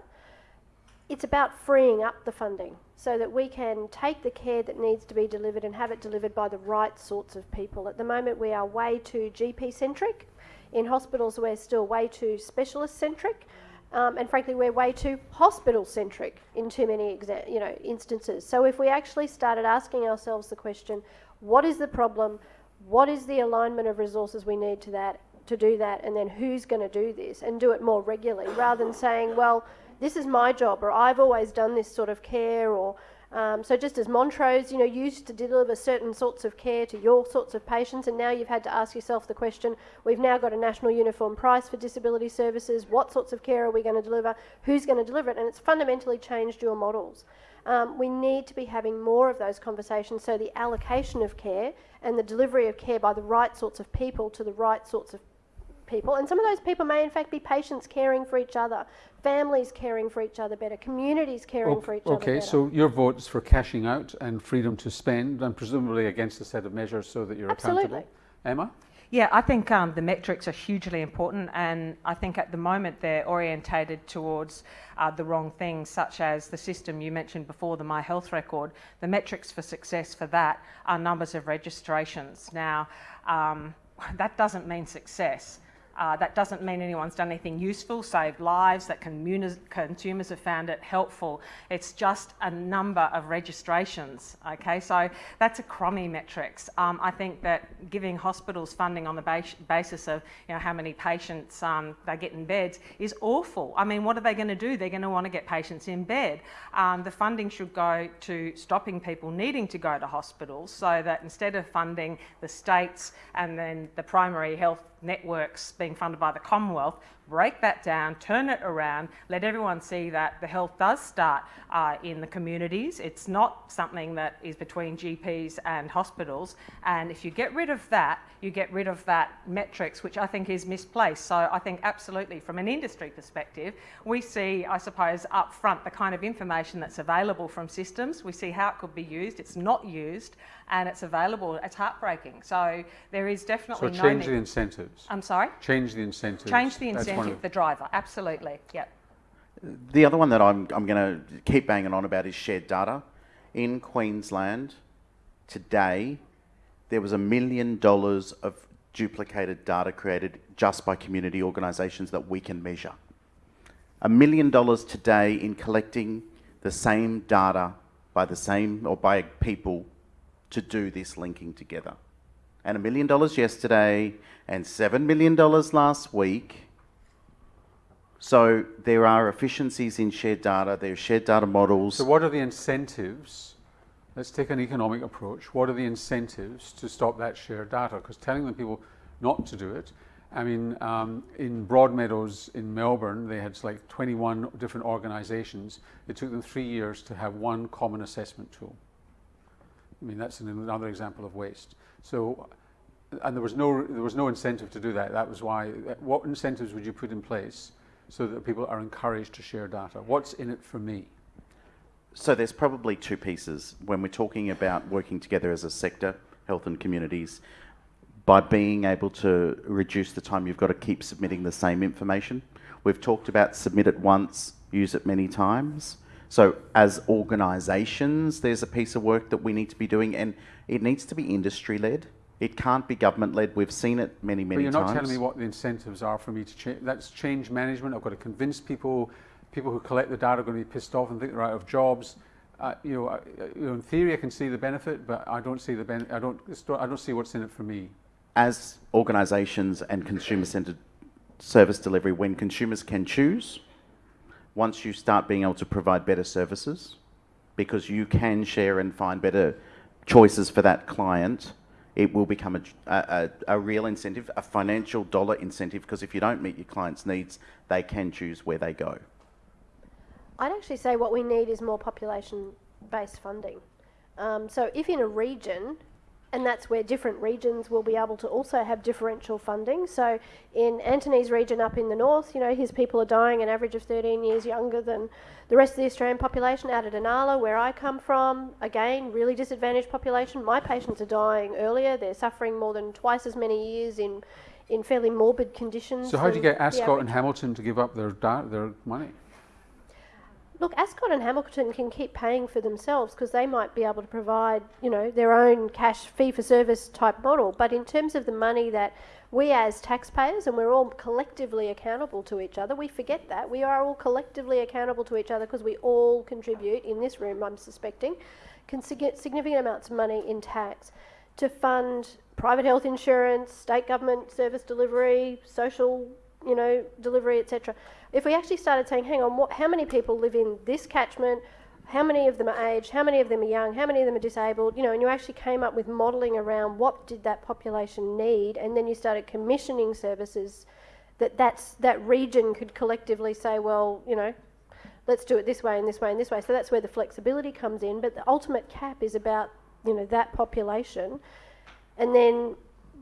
it's about freeing up the funding so that we can take the care that needs to be delivered and have it delivered by the right sorts of people. At the moment, we are way too GP centric. In hospitals, we're still way too specialist centric. Um, and frankly, we're way too hospital centric in too many you know, instances. So, if we actually started asking ourselves the question, what is the problem? What is the alignment of resources we need to that to do that? And then who's going to do this and do it more regularly rather than saying, well, this is my job or I've always done this sort of care or um, so just as Montrose, you know, used to deliver certain sorts of care to your sorts of patients, and now you've had to ask yourself the question: We've now got a national uniform price for disability services. What sorts of care are we going to deliver? Who's going to deliver it? And it's fundamentally changed your models. Um, we need to be having more of those conversations so the allocation of care and the delivery of care by the right sorts of people to the right sorts of people. And some of those people may, in fact, be patients caring for each other, families caring for each other better, communities caring okay, for each okay, other better. Okay, so your vote is for cashing out and freedom to spend, and presumably against a set of measures so that you're Absolutely. accountable. Emma? Yeah, I think um, the metrics are hugely important, and I think at the moment they're orientated towards uh, the wrong things, such as the system you mentioned before, the My Health Record. The metrics for success for that are numbers of registrations. Now, um, that doesn't mean success. Uh, that doesn't mean anyone's done anything useful, saved lives, that consumers have found it helpful. It's just a number of registrations, okay? So that's a crummy metrics. Um, I think that giving hospitals funding on the bas basis of you know, how many patients um, they get in beds is awful. I mean, what are they going to do? They're going to want to get patients in bed. Um, the funding should go to stopping people needing to go to hospitals so that instead of funding the states and then the primary health networks being funded by the Commonwealth, break that down, turn it around, let everyone see that the health does start uh, in the communities. It's not something that is between GPs and hospitals. And if you get rid of that, you get rid of that metrics, which I think is misplaced. So I think absolutely from an industry perspective, we see, I suppose, up front the kind of information that's available from systems. We see how it could be used. It's not used and it's available. It's heartbreaking. So there is definitely so no change the incentives. I'm sorry? Change the incentives. Change the incentive, the driver, absolutely, yep. The other one that I'm, I'm going to keep banging on about is shared data. In Queensland, today, there was a million dollars of duplicated data created just by community organisations that we can measure. A million dollars today in collecting the same data by the same or by people to do this linking together. And a million dollars yesterday and seven million dollars last week. So there are efficiencies in shared data, there are shared data models. So what are the incentives? Let's take an economic approach. What are the incentives to stop that shared data? Because telling the people not to do it, I mean, um, in Broadmeadows in Melbourne, they had like 21 different organisations. It took them three years to have one common assessment tool. I mean, that's another example of waste. So, and there was no there was no incentive to do that. That was why. What incentives would you put in place so that people are encouraged to share data? What's in it for me? So there's probably two pieces when we're talking about working together as a sector, health and communities. By being able to reduce the time you've got to keep submitting the same information. We've talked about submit it once, use it many times. So, as organisations, there's a piece of work that we need to be doing, and it needs to be industry led. It can't be government led. We've seen it many, many times. But you're not telling me what the incentives are for me to change. That's change management. I've got to convince people. People who collect the data are going to be pissed off and think they're out of jobs. Uh, you, know, uh, you know, in theory, I can see the benefit, but I don't see the ben- I don't. I don't see what's in it for me. As organisations and consumer-centred service delivery when consumers can choose. Once you start being able to provide better services, because you can share and find better choices for that client, it will become a, a, a, real incentive, a financial dollar incentive, because if you don't meet your client's needs, they can choose where they go. I'd actually say what we need is more population based funding. Um, so if in a region and that's where different regions will be able to also have differential funding. So in Anthony's region up in the north, you know, his people are dying an average of 13 years younger than the rest of the Australian population. Out at Inala, where I come from, again, really disadvantaged population. My patients are dying earlier. They're suffering more than twice as many years in, in fairly morbid conditions. So how do you get Ascot and Hamilton to give up their, their money? Look, Ascot and Hamilton can keep paying for themselves because they might be able to provide, you know, their own cash fee for service type model. But in terms of the money that we as taxpayers, and we're all collectively accountable to each other, we forget that. We are all collectively accountable to each other because we all contribute, in this room, I'm suspecting, significant amounts of money in tax to fund private health insurance, state government service delivery, social, you know, delivery, etc if we actually started saying, hang on, what, how many people live in this catchment? How many of them are aged? How many of them are young? How many of them are disabled? You know, and you actually came up with modelling around what did that population need, and then you started commissioning services that that's, that region could collectively say, well, you know, let's do it this way and this way and this way. So that's where the flexibility comes in. But the ultimate cap is about, you know, that population. And then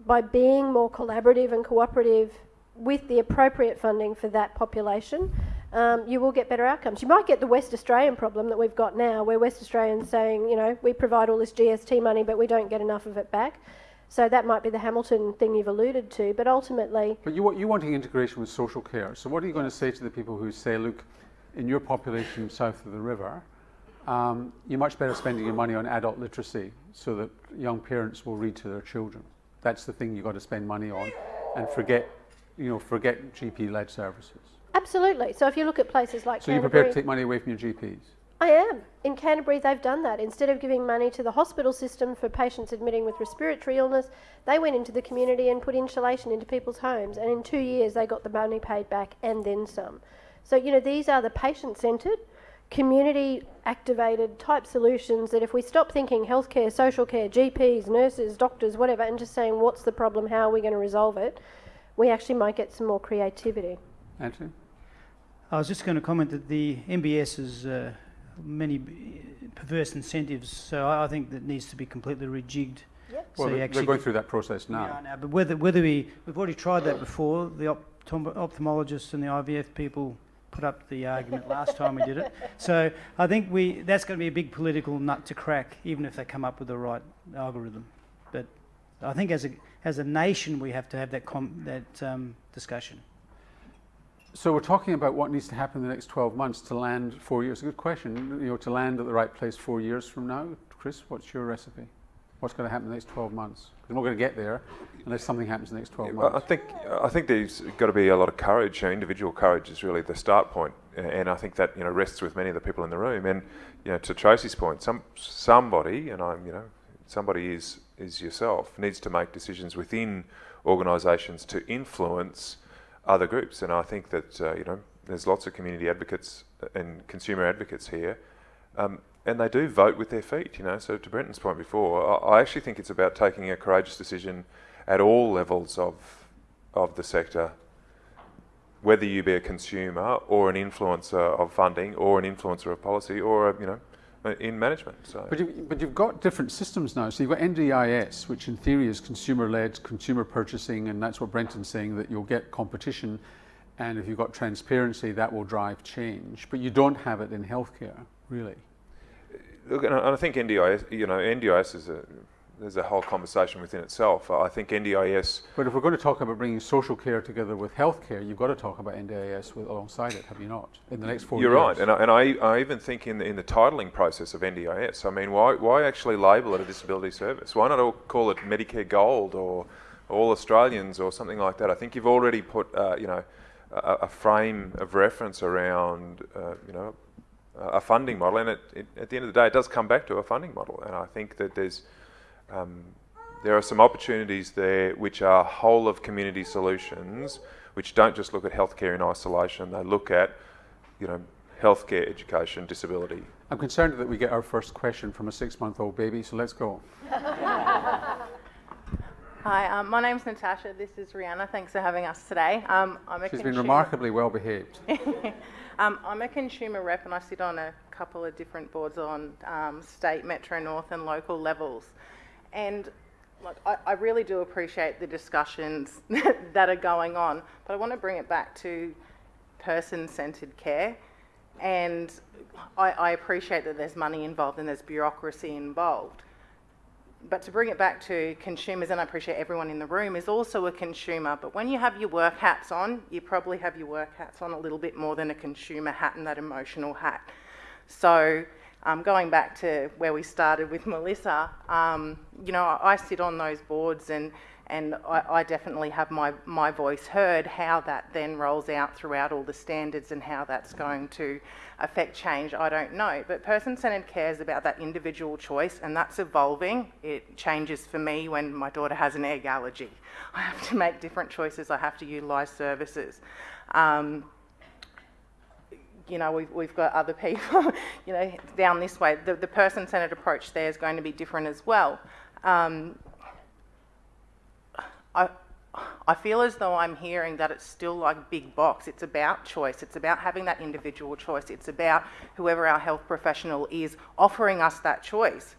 by being more collaborative and cooperative with the appropriate funding for that population, um, you will get better outcomes. You might get the West Australian problem that we've got now, where West Australians saying, you know, we provide all this GST money, but we don't get enough of it back. So that might be the Hamilton thing you've alluded to, but ultimately. But you you wanting integration with social care. So what are you going to say to the people who say, look, in your population south of the river, um, you're much better spending your money on adult literacy so that young parents will read to their children. That's the thing you've got to spend money on, and forget you know, forget GP-led services? Absolutely. So if you look at places like So you're prepared to take money away from your GPs? I am. In Canterbury, they've done that. Instead of giving money to the hospital system for patients admitting with respiratory illness, they went into the community and put insulation into people's homes. And in two years, they got the money paid back and then some. So, you know, these are the patient centred, community activated type solutions that if we stop thinking healthcare, social care, GPs, nurses, doctors, whatever, and just saying what's the problem, how are we going to resolve it, we actually might get some more creativity. Anthony? I was just going to comment that the MBS has uh, many perverse incentives, so I think that needs to be completely rejigged. Yep. So well, they're, they're going through that process now. now. But whether, whether we, we've already tried that before, the optom- ophthalmologists and the IVF people put up the argument last time we did it. So I think we that's going to be a big political nut to crack, even if they come up with the right algorithm. But I think as a as a nation, we have to have that, that um, discussion. So we're talking about what needs to happen in the next 12 months to land four years. A good question. You know, to land at the right place four years from now. Chris, what's your recipe? What's going to happen in the next 12 months? Because we're not going to get there unless something happens in the next 12 months. I think I think there's got to be a lot of courage. individual courage is really the start point. point, and I think that you know rests with many of the people in the room. And you know, to Tracy's point, some somebody, and I'm you know, somebody is is yourself, needs to make decisions within organisations to influence other groups. And I think that uh, you know there's lots of community advocates and consumer advocates here, um, and they do vote with their feet. You know, so to Brenton's point before, I, actually think it's about taking a courageous decision at all levels of of the sector whether you be a consumer or an influencer of funding or an influencer of policy or a, you know Uh, in management. So. But, you, but you've got different systems now. So you've got NDIS, which in theory is consumer-led, consumer purchasing, and that's what Brenton's saying, that you'll get competition, and if you've got transparency, that will drive change. But you don't have it in healthcare, really. Look, and I think NDIS, you know, NDIS is a there's a whole conversation within itself. I think NDIS. But if we're going to talk about bringing social care together with healthcare, you've got to talk about NDIS with, alongside it, have you not? In the next four You're years. right, and, I, and I, I even think in the, in the titling process of NDIS, I mean, why, why actually label it a disability service? Why not all call it Medicare Gold or All Australians or something like that? I think you've already put, uh, you know, a, a, frame of reference around, uh, you know, a funding model, and it, it, at the end of the day, it does come back to a funding model, and I think that there's um, there are some opportunities there which are whole of community solutions which don't just look at healthcare in isolation, they look at, you know, healthcare, education, disability. I'm concerned that we get our first question from a six-month-old baby, so let's go. Hi, um, my name's Natasha. This is Rihanna. Thanks for having us today. Um, I'm a She's been remarkably well behaved. um, I'm a consumer rep and I sit on a couple of different boards on um, state, metro north, and local levels. And like, I, I really do appreciate the discussions that are going on, but I want to bring it back to person centred care. And I, I appreciate that there's money involved and there's bureaucracy involved. But to bring it back to consumers, and I appreciate everyone in the room is also a consumer, but when you have your work hats on, you probably have your work hats on a little bit more than a consumer hat and that emotional hat. So, um, going back to where we started with Melissa, um, you know, I, sit on those boards and and I, I, definitely have my, my voice heard. How that then rolls out throughout all the standards and how that's going to affect change, I don't know. But person centred care is about that individual choice, and that's evolving. It changes for me when my daughter has an egg allergy. I have to make different choices, I have to utilise services. Um, you know, we've, we've got other people, you know, down this way. The, the person centred approach there is going to be different as well. Um, I, I feel as though I'm hearing that it's still like big box. It's about choice. It's about having that individual choice. It's about whoever our health professional is offering us that choice.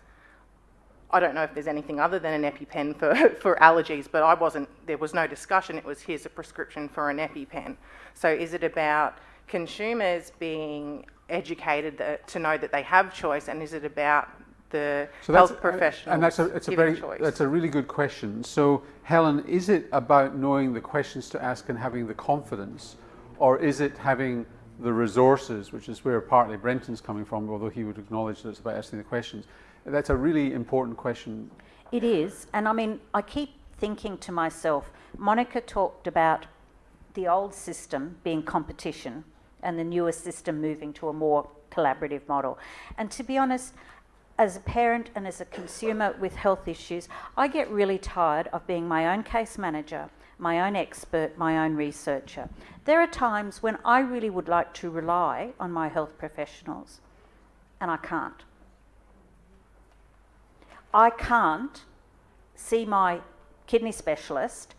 I don't know if there's anything other than an EpiPen for, for allergies, but I wasn't, there was no discussion. It was here's a prescription for an EpiPen. So is it about consumers being educated that, to know that they have choice and is it about the so health professionals. And that's a, it's a very, choice. that's a really good question. So, Helen, is it about knowing the questions to ask and having the confidence, or is it having the resources, which is where partly Brenton's coming from, although he would acknowledge that it's about asking the questions? That's a really important question. It is, and I mean, I keep thinking to myself, Monica talked about the old system being competition and the newer system moving to a more collaborative model. And to be honest, as a parent and as a consumer with health issues, I get really tired of being my own case manager, my own expert, my own researcher. There are times when I really would like to rely on my health professionals, and I can't. I can't see my kidney specialist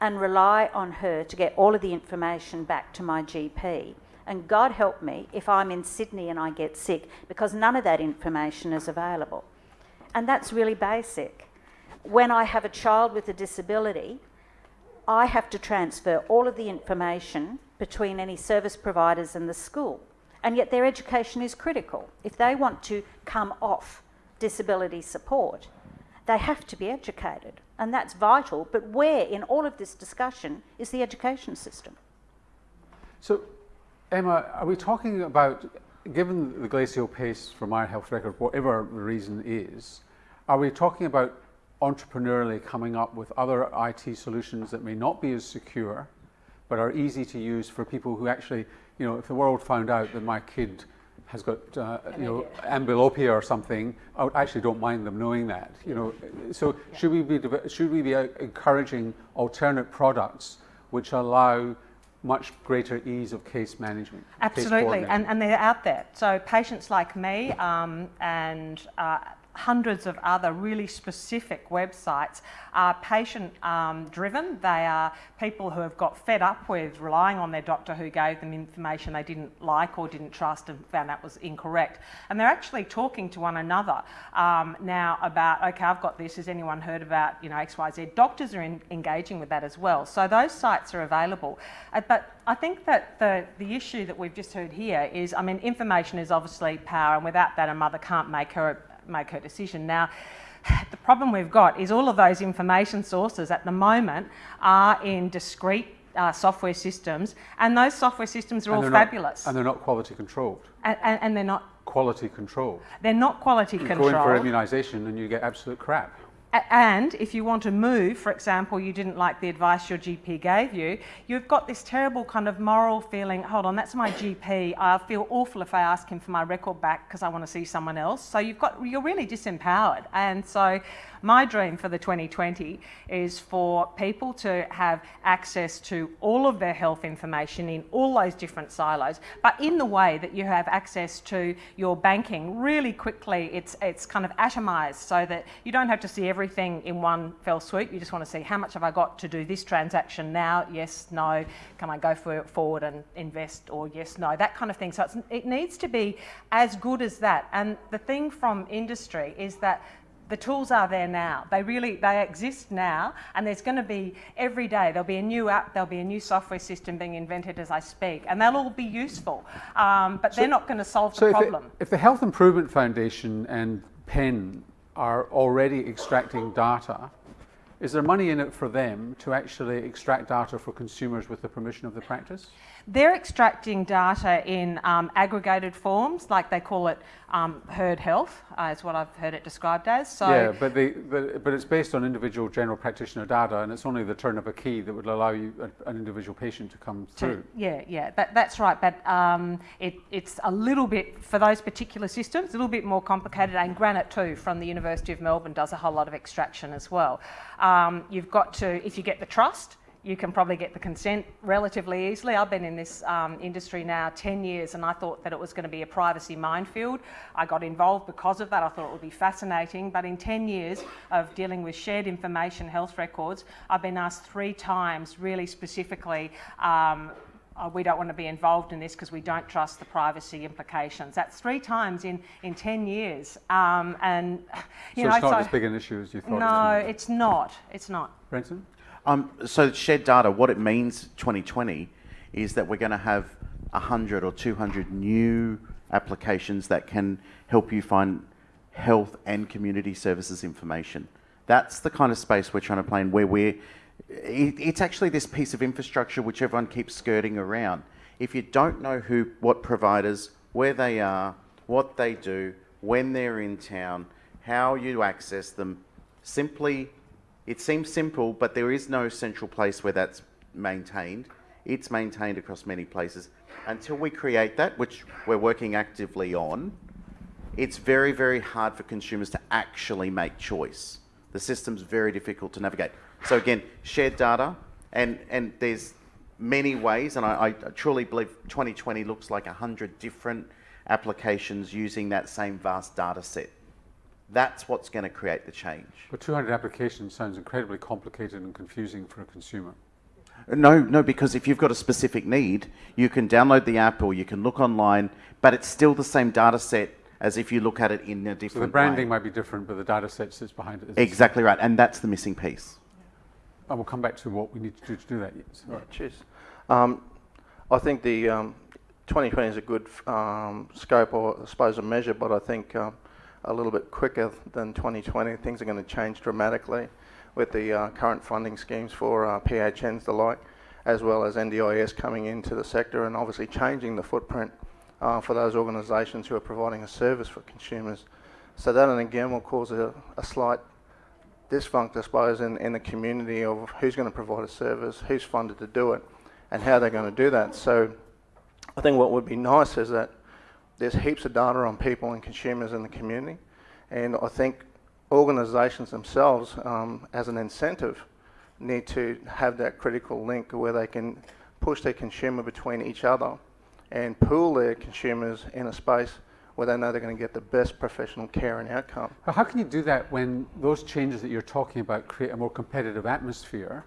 and rely on her to get all of the information back to my GP. And God help me if I'm in Sydney and I get sick because none of that information is available. And that's really basic. When I have a child with a disability, I have to transfer all of the information between any service providers and the school. And yet their education is critical. If they want to come off disability support, they have to be educated. And that's vital. But where in all of this discussion is the education system? So Emma, are we talking about, given the glacial pace from our health record, whatever the reason is, are we talking about entrepreneurially coming up with other IT solutions that may not be as secure, but are easy to use for people who actually, you know, if the world found out that my kid has got, uh, you know, amblyopia or something, I actually don't mind them knowing that, you know. So yeah. should we be should we be uh, encouraging alternate products which allow much greater ease of case management. Absolutely, case and, and they're out there. So patients like me um, and uh, hundreds of other really specific websites are patient um, driven. They are people who have got fed up with relying on their doctor who gave them information they didn't like or didn't trust and found that was incorrect. And they're actually talking to one another um, now about, okay, I've got this. Has anyone heard about, you know, XYZ? Doctors are in, engaging with that as well. So those sites are available. Uh, but I think that the, the issue that we've just heard here is, I mean, information is obviously power, and without that, a mother can't make her make her decision. Now, the problem we've got is all of those information sources at the moment are in discrete uh, software systems, and those software systems are and all fabulous. Not, and they're not quality controlled. And, and, and, they're not quality controlled. They're not quality you controlled. You go in for immunisation and you get absolute crap and if you want to move, for example, you didn't like the advice your GP gave you, you've got this terrible kind of moral feeling, hold on, that's my GP. I feel awful if I ask him for my record back because I want to see someone else. So you've got, you're really disempowered. And so My dream for the 2020 is for people to have access to all of their health information in all those different silos, but in the way that you have access to your banking really quickly. It's, it's kind of atomized so that you don't have to see everything in one fell swoop. You just want to see how much have I got to do this transaction now? Yes, no. Can I go for, forward and invest or yes, no? That kind of thing. So it needs to be as good as that. And the thing from industry is that the tools are there now. They really they exist now, and there's going to be every day there'll be a new app, there'll be a new software system being invented as I speak, and they'll all be useful. Um, but so, they're not going to solve so the if problem. It, if the Health Improvement Foundation and PEN are already extracting data, is there money in it for them to actually extract data for consumers with the permission of the practice? They're extracting data in um, aggregated forms, like they call it um, herd health, uh, is what I've heard it described as. So yeah, but, the, but, but it's based on individual general practitioner data, and it's only the turn of a key that would allow you a, an individual patient to come through. To, yeah, yeah, that, that's right. But um, it, it's a little bit for those particular systems, a little bit more complicated. And GRHANITE too, from the University of Melbourne, does a whole lot of extraction as well. Um, you've got to, if you get the trust, you can probably get the consent relatively easily. I've been in this um, industry now 10 years and I thought that it was going to be a privacy minefield. I got involved because of that. I thought it would be fascinating. But in 10 years of dealing with shared information health records, I've been asked three times really specifically. Um, uh, we don't want to be involved in this because we don't trust the privacy implications. That's three times in, in 10 years. Um, and, you so know, it's not so, as big an issue as you thought? No, it's not. It's not. Brenton? Um, so shared data, what it means 2020 is that we're going to have 100 or 200 new applications that can help you find health and community services information. That's the kind of space we're trying to play in where we're, it, it's actually this piece of infrastructure which everyone keeps skirting around. If you don't know who, what providers, where they are, what they do, when they're in town, how you access them, simply it seems simple, but there is no central place where that's maintained. It's maintained across many places. Until we create that, which we're working actively on, it's very, very hard for consumers to actually make choice. The system's very difficult to navigate. So again, shared data, and, and there's many ways, and I, I truly believe 2020 looks like 100 different applications using that same vast data set. That's what's going to create the change. But 200 applications sounds incredibly complicated and confusing for a consumer. No, no, because if you've got a specific need, you can download the app or you can look online, but it's still the same data set as if you look at it in a different so the branding way. might be different, but the data set sits behind it. Exactly right, and that's the missing piece. I will come back to what we need to do to do that. Yes. Yeah, cheers. Um, I think the um, 2020 is a good um, scope or I suppose a measure, but I think um, a little bit quicker than 2020. Things are going to change dramatically with the uh, current funding schemes for uh, PHNs, the like, as well as NDIS coming into the sector and obviously changing the footprint uh, for those organisations who are providing a service for consumers. So that, and again, will cause a, a slight disfunct, I suppose, in, in the community of who's going to provide a service, who's funded to do it, and how they're going to do that. So I think what would be nice is that there's heaps of data on people and consumers in the community, and I think organisations themselves, um, as an incentive, need to have that critical link where they can push their consumer between each other and pool their consumers in a space where they know they're going to get the best professional care and outcome. How can you do that when those changes that you're talking about create a more competitive atmosphere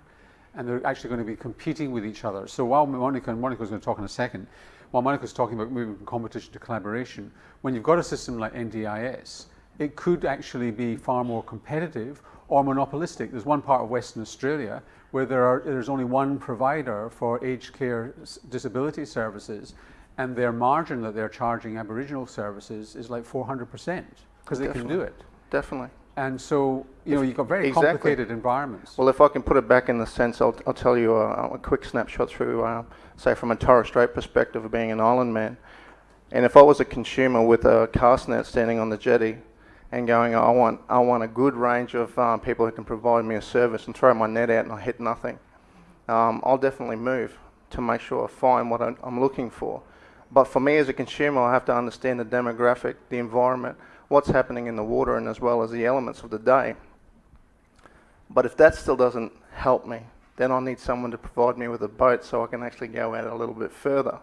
and they're actually going to be competing with each other? So while Monica and Monica is going to talk in a second, while Monica Monica's talking about moving from competition to collaboration, when you've got a system like NDIS, it could actually be far more competitive or monopolistic. There's one part of Western Australia where there are, there's only one provider for aged care disability services and their margin that they're charging Aboriginal services is like 400% because they can do it. Definitely. And so, you know, you've got very exactly. complicated environments. Well, if I can put it back in the sense, I'll, I'll tell you a, a quick snapshot through, uh, say, from a Torres Strait perspective of being an island man. And if I was a consumer with a cast net standing on the jetty and going, I want, I want a good range of um, people who can provide me a service and throw my net out and I hit nothing, um, I'll definitely move to make sure I find what I'm looking for. But for me as a consumer, I have to understand the demographic, the environment, what's happening in the water and as well as the elements of the day. But if that still doesn't help me, then I need someone to provide me with a boat so I can actually go out a little bit further.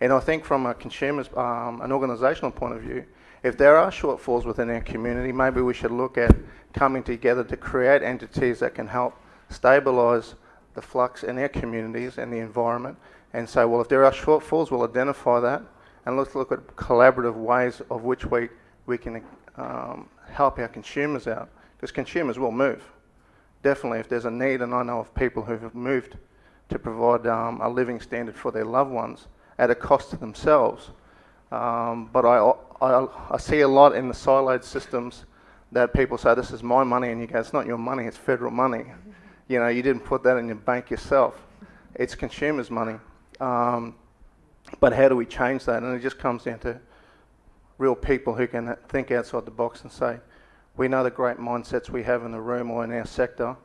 And I think from a consumer's, um, an organisational point of view, if there are shortfalls within our community, maybe we should look at coming together to create entities that can help stabilise the flux in our communities and the environment and say, well, if there are shortfalls, we'll identify that and let's look at collaborative ways of which we, we can um, help our consumers out because consumers will move. Definitely, if there's a need, and I know of people who have moved to provide um, a living standard for their loved ones at a cost to themselves. Um, but I, I, I see a lot in the siloed systems that people say, this is my money, and you go, it's not your money, it's federal money. You know, you didn't put that in your bank yourself. It's consumers' money. Um, but how do we change that? And it just comes down to real people who can think outside the box and say, we know the great mindsets we have in the room or in our sector.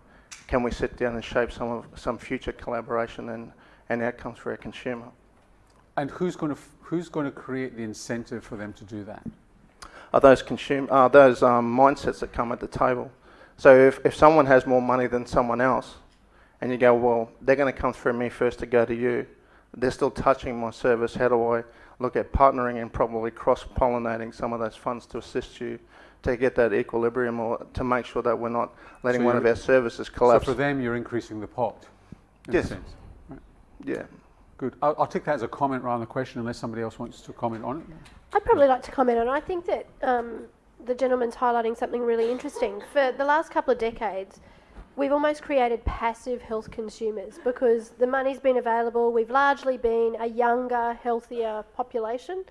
Can we sit down and shape some of some future collaboration and, and outcomes for our consumer? And who's going to who's going to create the incentive for them to do that? Are those consume are those um, mindsets that come at the table? So if, if someone has more money than someone else, and you go, well, they're going to come through me first to go to you. They're still touching my service. How do I look at partnering and probably cross pollinating some of those funds to assist you to get that equilibrium or to make sure that we're not letting So one of our services collapse. So for them, you're increasing the pot. In Yes. A sense. Right. yeah. Good. I'll, I'll take that as a comment rather than a question, unless somebody else wants to comment on it. I'd probably like to comment on. it. I think that um, the gentleman's highlighting something really interesting. For the last couple of decades, we've almost created passive health consumers because the money's been available. We've largely been a younger, healthier population.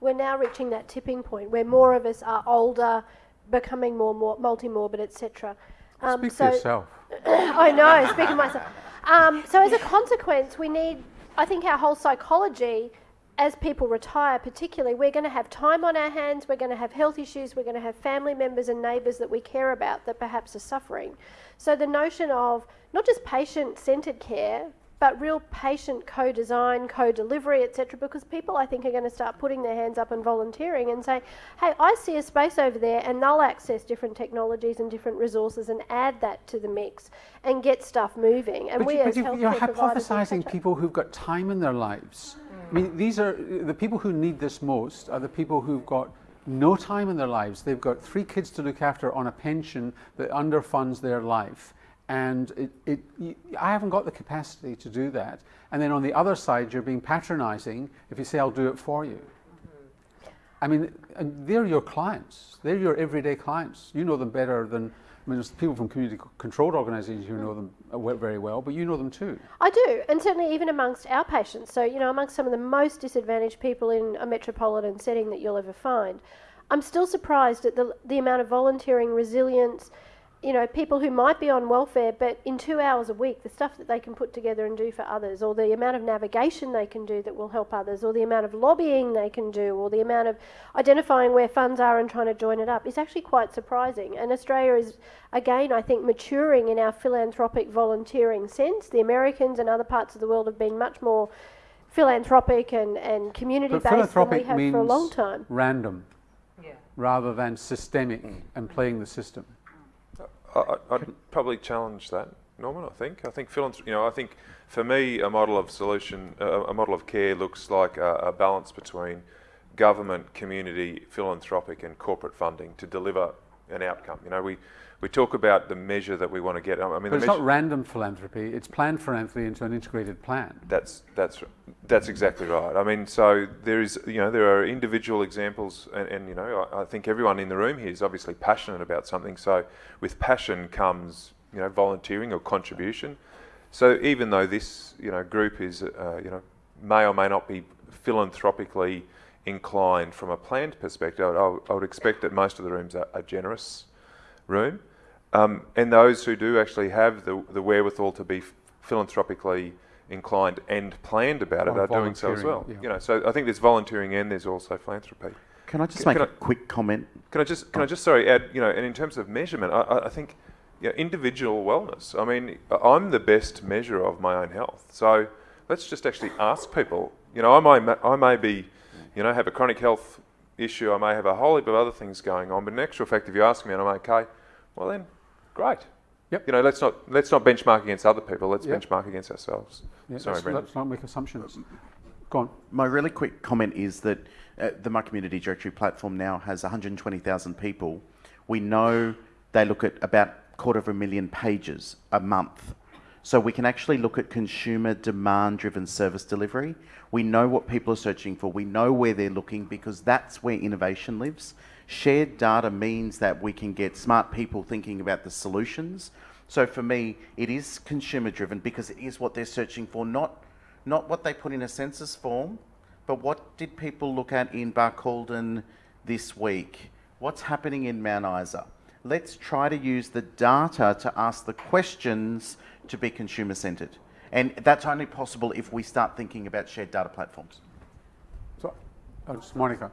We're now reaching that tipping point where more of us are older, becoming more, more multi-morbid, etc. Um, Speak so for yourself. I know, speaking of myself. Um, so as a consequence, we need, I think, our whole psychology, as people retire, particularly, we're going to have time on our hands. We're going to have health issues. We're going to have family members and neighbours that we care about that perhaps are suffering. So the notion of not just patient-centred care, but real patient co-design, co-delivery, etc. Because people, I think, are going to start putting their hands up and volunteering and say, "Hey, I see a space over there," and they'll access different technologies and different resources and add that to the mix and get stuff moving. And But, we, you, as but you, you're hypothesizing people who've got time in their lives. I mean, these are the people who need this most are the people who've got no time in their lives. They've got three kids to look after on a pension that underfunds their life. And it, it, I haven't got the capacity to do that. And then on the other side, you're being patronizing if you say, I'll do it for you. Mm-hmm. I mean, and they're your clients. They're your everyday clients. You know them better than, I mean, there's people from community controlled organisations who know them uh, very well, but you know them too. I do, and certainly even amongst our patients. So, you know, amongst some of the most disadvantaged people in a metropolitan setting that you'll ever find, I'm still surprised at the, the amount of volunteering, resilience, you know, people who might be on welfare, but in two hours a week, the stuff that they can put together and do for others, or the amount of navigation they can do that will help others, or the amount of lobbying they can do, or the amount of identifying where funds are and trying to join it up is actually quite surprising. And Australia is, again, I think, maturing in our philanthropic volunteering sense. The Americans and other parts of the world have been much more philanthropic and, and community based than we have means for a long time. random Yeah. rather than systemic mm. and playing the system. I, I'd probably challenge that, Norman. I think. I think philanthr- You know, I think for me, a model of solution, uh, a model of care looks like a, a balance between government, community, philanthropic, and corporate funding to deliver an outcome. You know, we we talk about the measure that we want to get. I mean, But it's not random philanthropy, it's planned philanthropy into an integrated plan. That's that's that's exactly right. I mean, so there is you know there are individual examples, and, and you know I, I think everyone in the room here is obviously passionate about something. So with passion comes you know volunteering or contribution. So even though this you know group is uh, you know may or may not be philanthropically inclined from a planned perspective, I, would- I would expect that most of the rooms are, are generous room. Um, and those who do actually have the, the wherewithal to be philanthropically inclined and planned about it are doing so as well. yeah. You know, so I think there's volunteering and there's also philanthropy. Can I just Can- make can a I- quick comment? Can I just can I just sorry add you know and in terms of measurement I, I- I think you know, individual wellness I mean I'm the best measure of my own health so let's just actually ask people you know I may I may be you know have a chronic health issue I may have a whole heap of other things going on but in actual fact if you ask me and I'm okay well then great Yep. You know, let's not let's not benchmark against other people. Let's Yep. benchmark against ourselves. Yeah, Sorry, let's, Brenton. let's not make assumptions. Go on. My really quick comment is that uh, the My Community Directory platform now has 120,000 people. We know they look at about quarter of a million pages a month. So we can actually look at consumer demand driven service delivery. We know what people are searching for. We know where they're looking because that's where innovation lives. Shared data means that we can get smart people thinking about the solutions. So for me, it is consumer driven because it is what they're searching for, not not what they put in a census form, but what did people look at in Barcaldine this week? What's happening in Mount Isa? Let's try to use the data to ask the questions to be consumer centred. And that's only possible if we start thinking about shared data platforms. So, uh, Monica.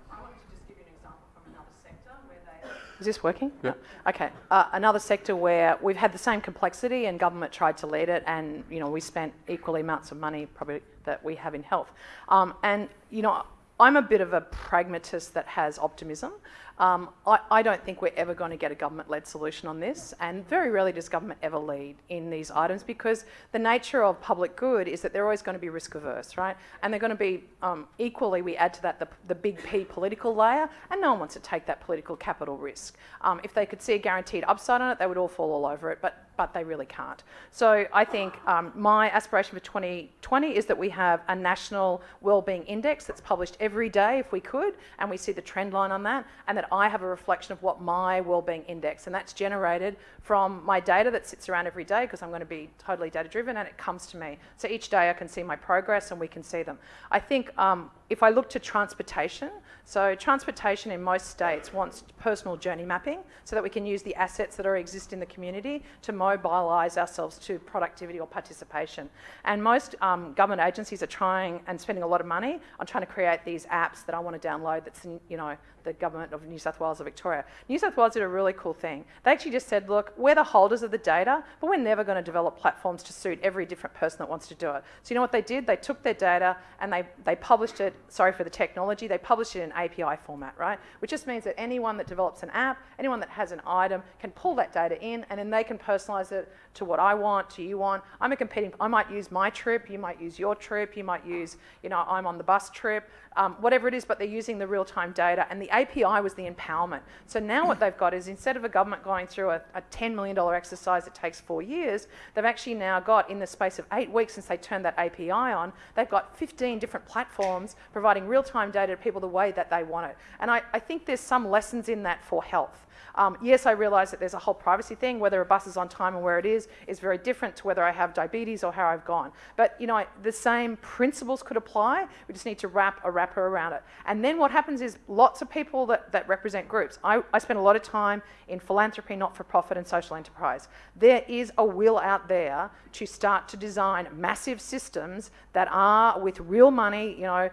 Is this working? Yeah. Okay. Uh, another sector where we've had the same complexity and government tried to lead it, and you know we spent equally amounts of money probably that we have in health. Um, and you know I'm a bit of a pragmatist that has optimism. Um, I, I don't think we're ever going to get a government-led solution on this, and very rarely does government ever lead in these items because the nature of public good is that they're always going to be risk averse, right? And they're going to be um, equally. We add to that the, the big P political layer, and no one wants to take that political capital risk. Um, if they could see a guaranteed upside on it, they would all fall all over it, but but they really can't. So I think um, my aspiration for 2020 is that we have a national wellbeing index that's published every day if we could, and we see the trend line on that, and that I have a reflection of what my wellbeing index, and that's generated from my data that sits around every day because I'm going to be totally data driven and it comes to me. So each day I can see my progress and we can see them. I think um, if I look to transportation, so transportation in most states wants personal journey mapping so that we can use the assets that are exist in the community to mobilise ourselves to productivity or participation. And most um, government agencies are trying and spending a lot of money on trying to create these apps that I want to download that's in, you know, the government of New South Wales or Victoria. New South Wales did a really cool thing. They actually just said, look, we're the holders of the data, but we're never going to develop platforms to suit every different person that wants to do it. So you know what they did? They took their data and they, they published it, sorry for the technology, they published it in API format, right? Which just means that anyone that develops an app, anyone that has an item can pull that data in and then they can personalize it to what I want, to you want. I'm a competing, I might use my trip, you might use your trip, you might use, you know, I'm on the bus trip, um, whatever it is, but they're using the real-time data and the API was the empowerment. So now what they've got is instead of a government going through a, a $10 million exercise that takes four years, they've actually now got, in the space of eight weeks since they turned that API on, they've got 15 different platforms providing real-time data to people the way that they want it. And I, I think there's some lessons in that for health. Um, yes, I realise that there's a whole privacy thing. Whether a bus is on time and where it is is very different to whether I have diabetes or how I've gone. But you know, I, the same principles could apply. We just need to wrap a wrapper around it. And then what happens is lots of people that, that represent groups. I, I spend a lot of time in philanthropy, not-for-profit, and social enterprise. There is a will out there to start to design massive systems that are with real money. You know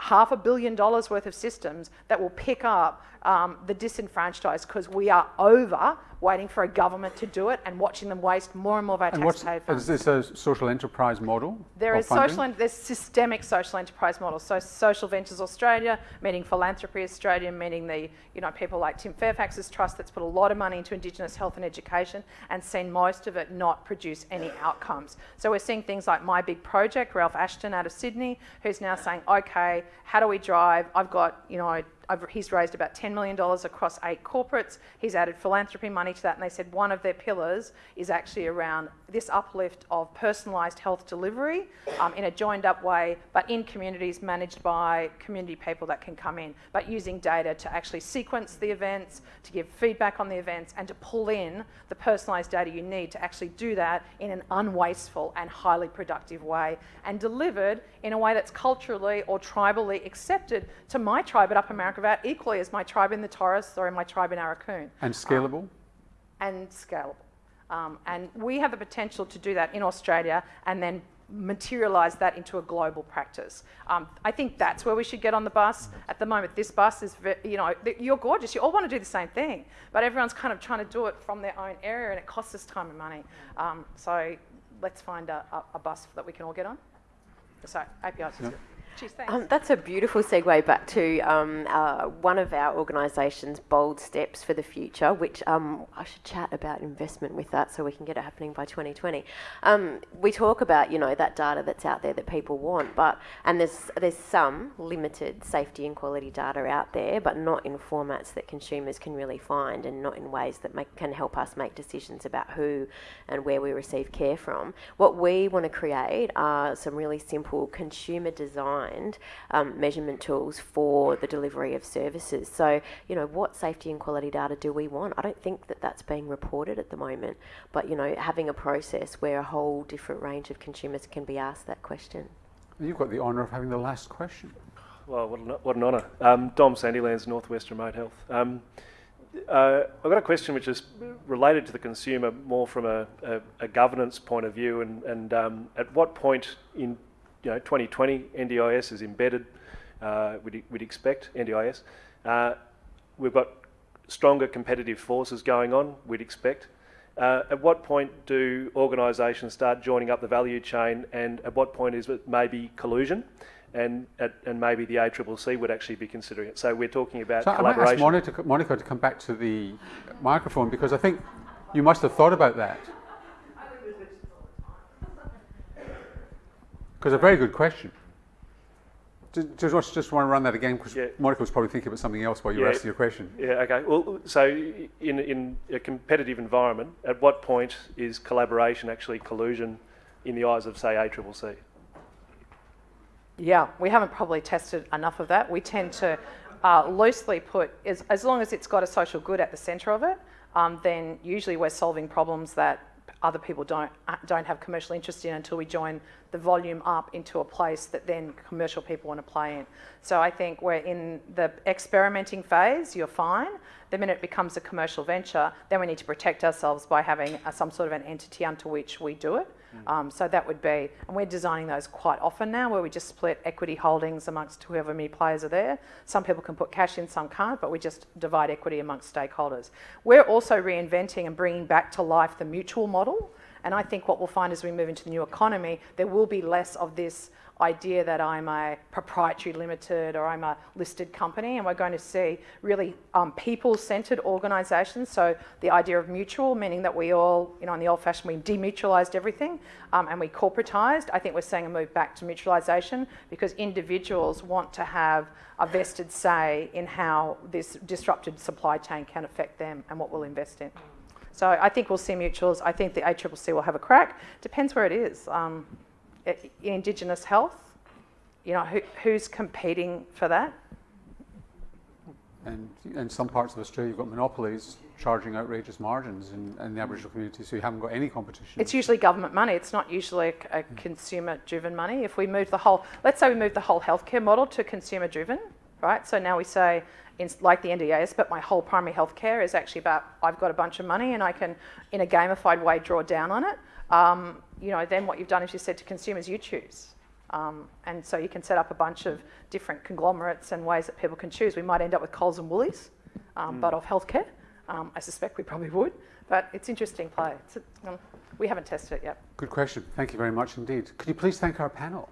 half a billion dollars worth of systems that will pick up um, the disenfranchised because we are over waiting for a government to do it and watching them waste more and more of our And taxpayer funds. is this a social enterprise model? There is funding? social, en- there's systemic social enterprise models. So Social Ventures Australia, meaning Philanthropy Australia, meaning the you know people like Tim Fairfax's trust that's put a lot of money into Indigenous health and education and seen most of it not produce any outcomes. So we're seeing things like My Big Project, Ralph Ashton out of Sydney, who's now saying, okay, how do we drive? I've got you know I've, he's raised about $10 million across eight corporates. He's added philanthropy money to that, and they said one of their pillars is actually around this uplift of personalised health delivery um, in a joined up way, but in communities managed by community people that can come in, but using data to actually sequence the events, to give feedback on the events, and to pull in the personalised data you need to actually do that in an unwasteful and highly productive way, and delivered in a way that's culturally or tribally accepted to my tribe at Upper Marrickavale equally as my tribe in the Torres or in my tribe in Arakoon And scalable? and scalable. Um, and we have the potential to do that in Australia and then materialise that into a global practice. Um, I think that's where we should get on the bus. At the moment, this bus is, you know, you're gorgeous. You all want to do the same thing, but everyone's kind of trying to do it from their own area, and it costs us time and money. Um, so let's find a, a, a bus that we can all get on. So APIs is Yeah. Um, that's a beautiful segue back to um, uh, one of our organisation's bold steps for the future, which um, I should chat about investment with that so we can get it happening by 2020. Um, we talk about you know that data that's out there that people want, but and there's there's some limited safety and quality data out there, but not in formats that consumers can really find, and not in ways that make, can help us make decisions about who and where we receive care from. What we want to create are some really simple consumer designed um, measurement tools for the delivery of services. So, you know, what safety and quality data do we want? I don't think that that's being reported at the moment, but, you know, having a process where a whole different range of consumers can be asked that question. You've got the honour of having the last question. Well, what an, what an honour. Um, Dom Sandilands, Northwest Remote Health. Um, uh, I've got a question which is related to the consumer more from a, a, a governance point of view and, and um, at what point in you know, 2020 NDIS is embedded, uh, we'd, we'd expect, NDIS. Uh, we've got stronger competitive forces going on, we'd expect. Uh, at what point do organisations start joining up the value chain and at what point is it maybe collusion? and and maybe the ACCC would actually be considering it. So we're talking about so collaboration. I might ask Monica, Monica to come back to the microphone because I think you must have thought about that. Because a very good question. Just, just want to run that again because yeah. Monica was probably thinking about something else while you yeah. were asking your question. Yeah, okay. Well, so in, in a competitive environment, at what point is collaboration actually collusion in the eyes of, say, ACCC? Yeah, we haven't probably tested enough of that. We tend to uh, loosely put, as, as long as it's got a social good at the centre of it, um, then usually we're solving problems that other people don't uh, don't have commercial interest in until we join the volume up into a place that then commercial people want to play in. So I think we're in the experimenting phase, you're fine. The minute it becomes a commercial venture, then we need to protect ourselves by having a, some sort of an entity unto which we do it. Mm. Um, so that would be, and we're designing those quite often now where we just split equity holdings amongst whoever many players are there. Some people can put cash in, some can't, but we just divide equity amongst stakeholders. We're also reinventing and bringing back to life the mutual model. And I think what we'll find as we move into the new economy, there will be less of this idea that I'm a proprietary limited or I'm a listed company, and we're going to see really um, people-centred organisations. So the idea of mutual, meaning that we all, you know, in the old-fashioned, we demutualised everything um, and we corporatised. I think we're seeing a move back to mutualisation because individuals want to have a vested say in how this disrupted supply chain can affect them and what we'll invest in. So I think we'll see mutuals. I think the ACCC will have a crack. Depends where it is. Um, Indigenous health, you know, who, who's competing for that? And in some parts of Australia, you've got monopolies charging outrageous margins in, in, the Aboriginal community, so you haven't got any competition. It's usually government money. It's not usually a, a consumer-driven money. If we move the whole, let's say we move the whole healthcare model to consumer-driven, right? So now we say, in, like the NDIS, but my whole primary healthcare is actually about I've got a bunch of money and I can, in a gamified way, draw down on it. Um, you know, then what you've done is you said to consumers, you choose. Um, and so you can set up a bunch of different conglomerates and ways that people can choose. We might end up with Coles and Woolies, um, mm. but of healthcare. Um, I suspect we probably would, but it's interesting play. It's a, um, we haven't tested it yet. Good question. Thank you very much indeed. Could you please thank our panel?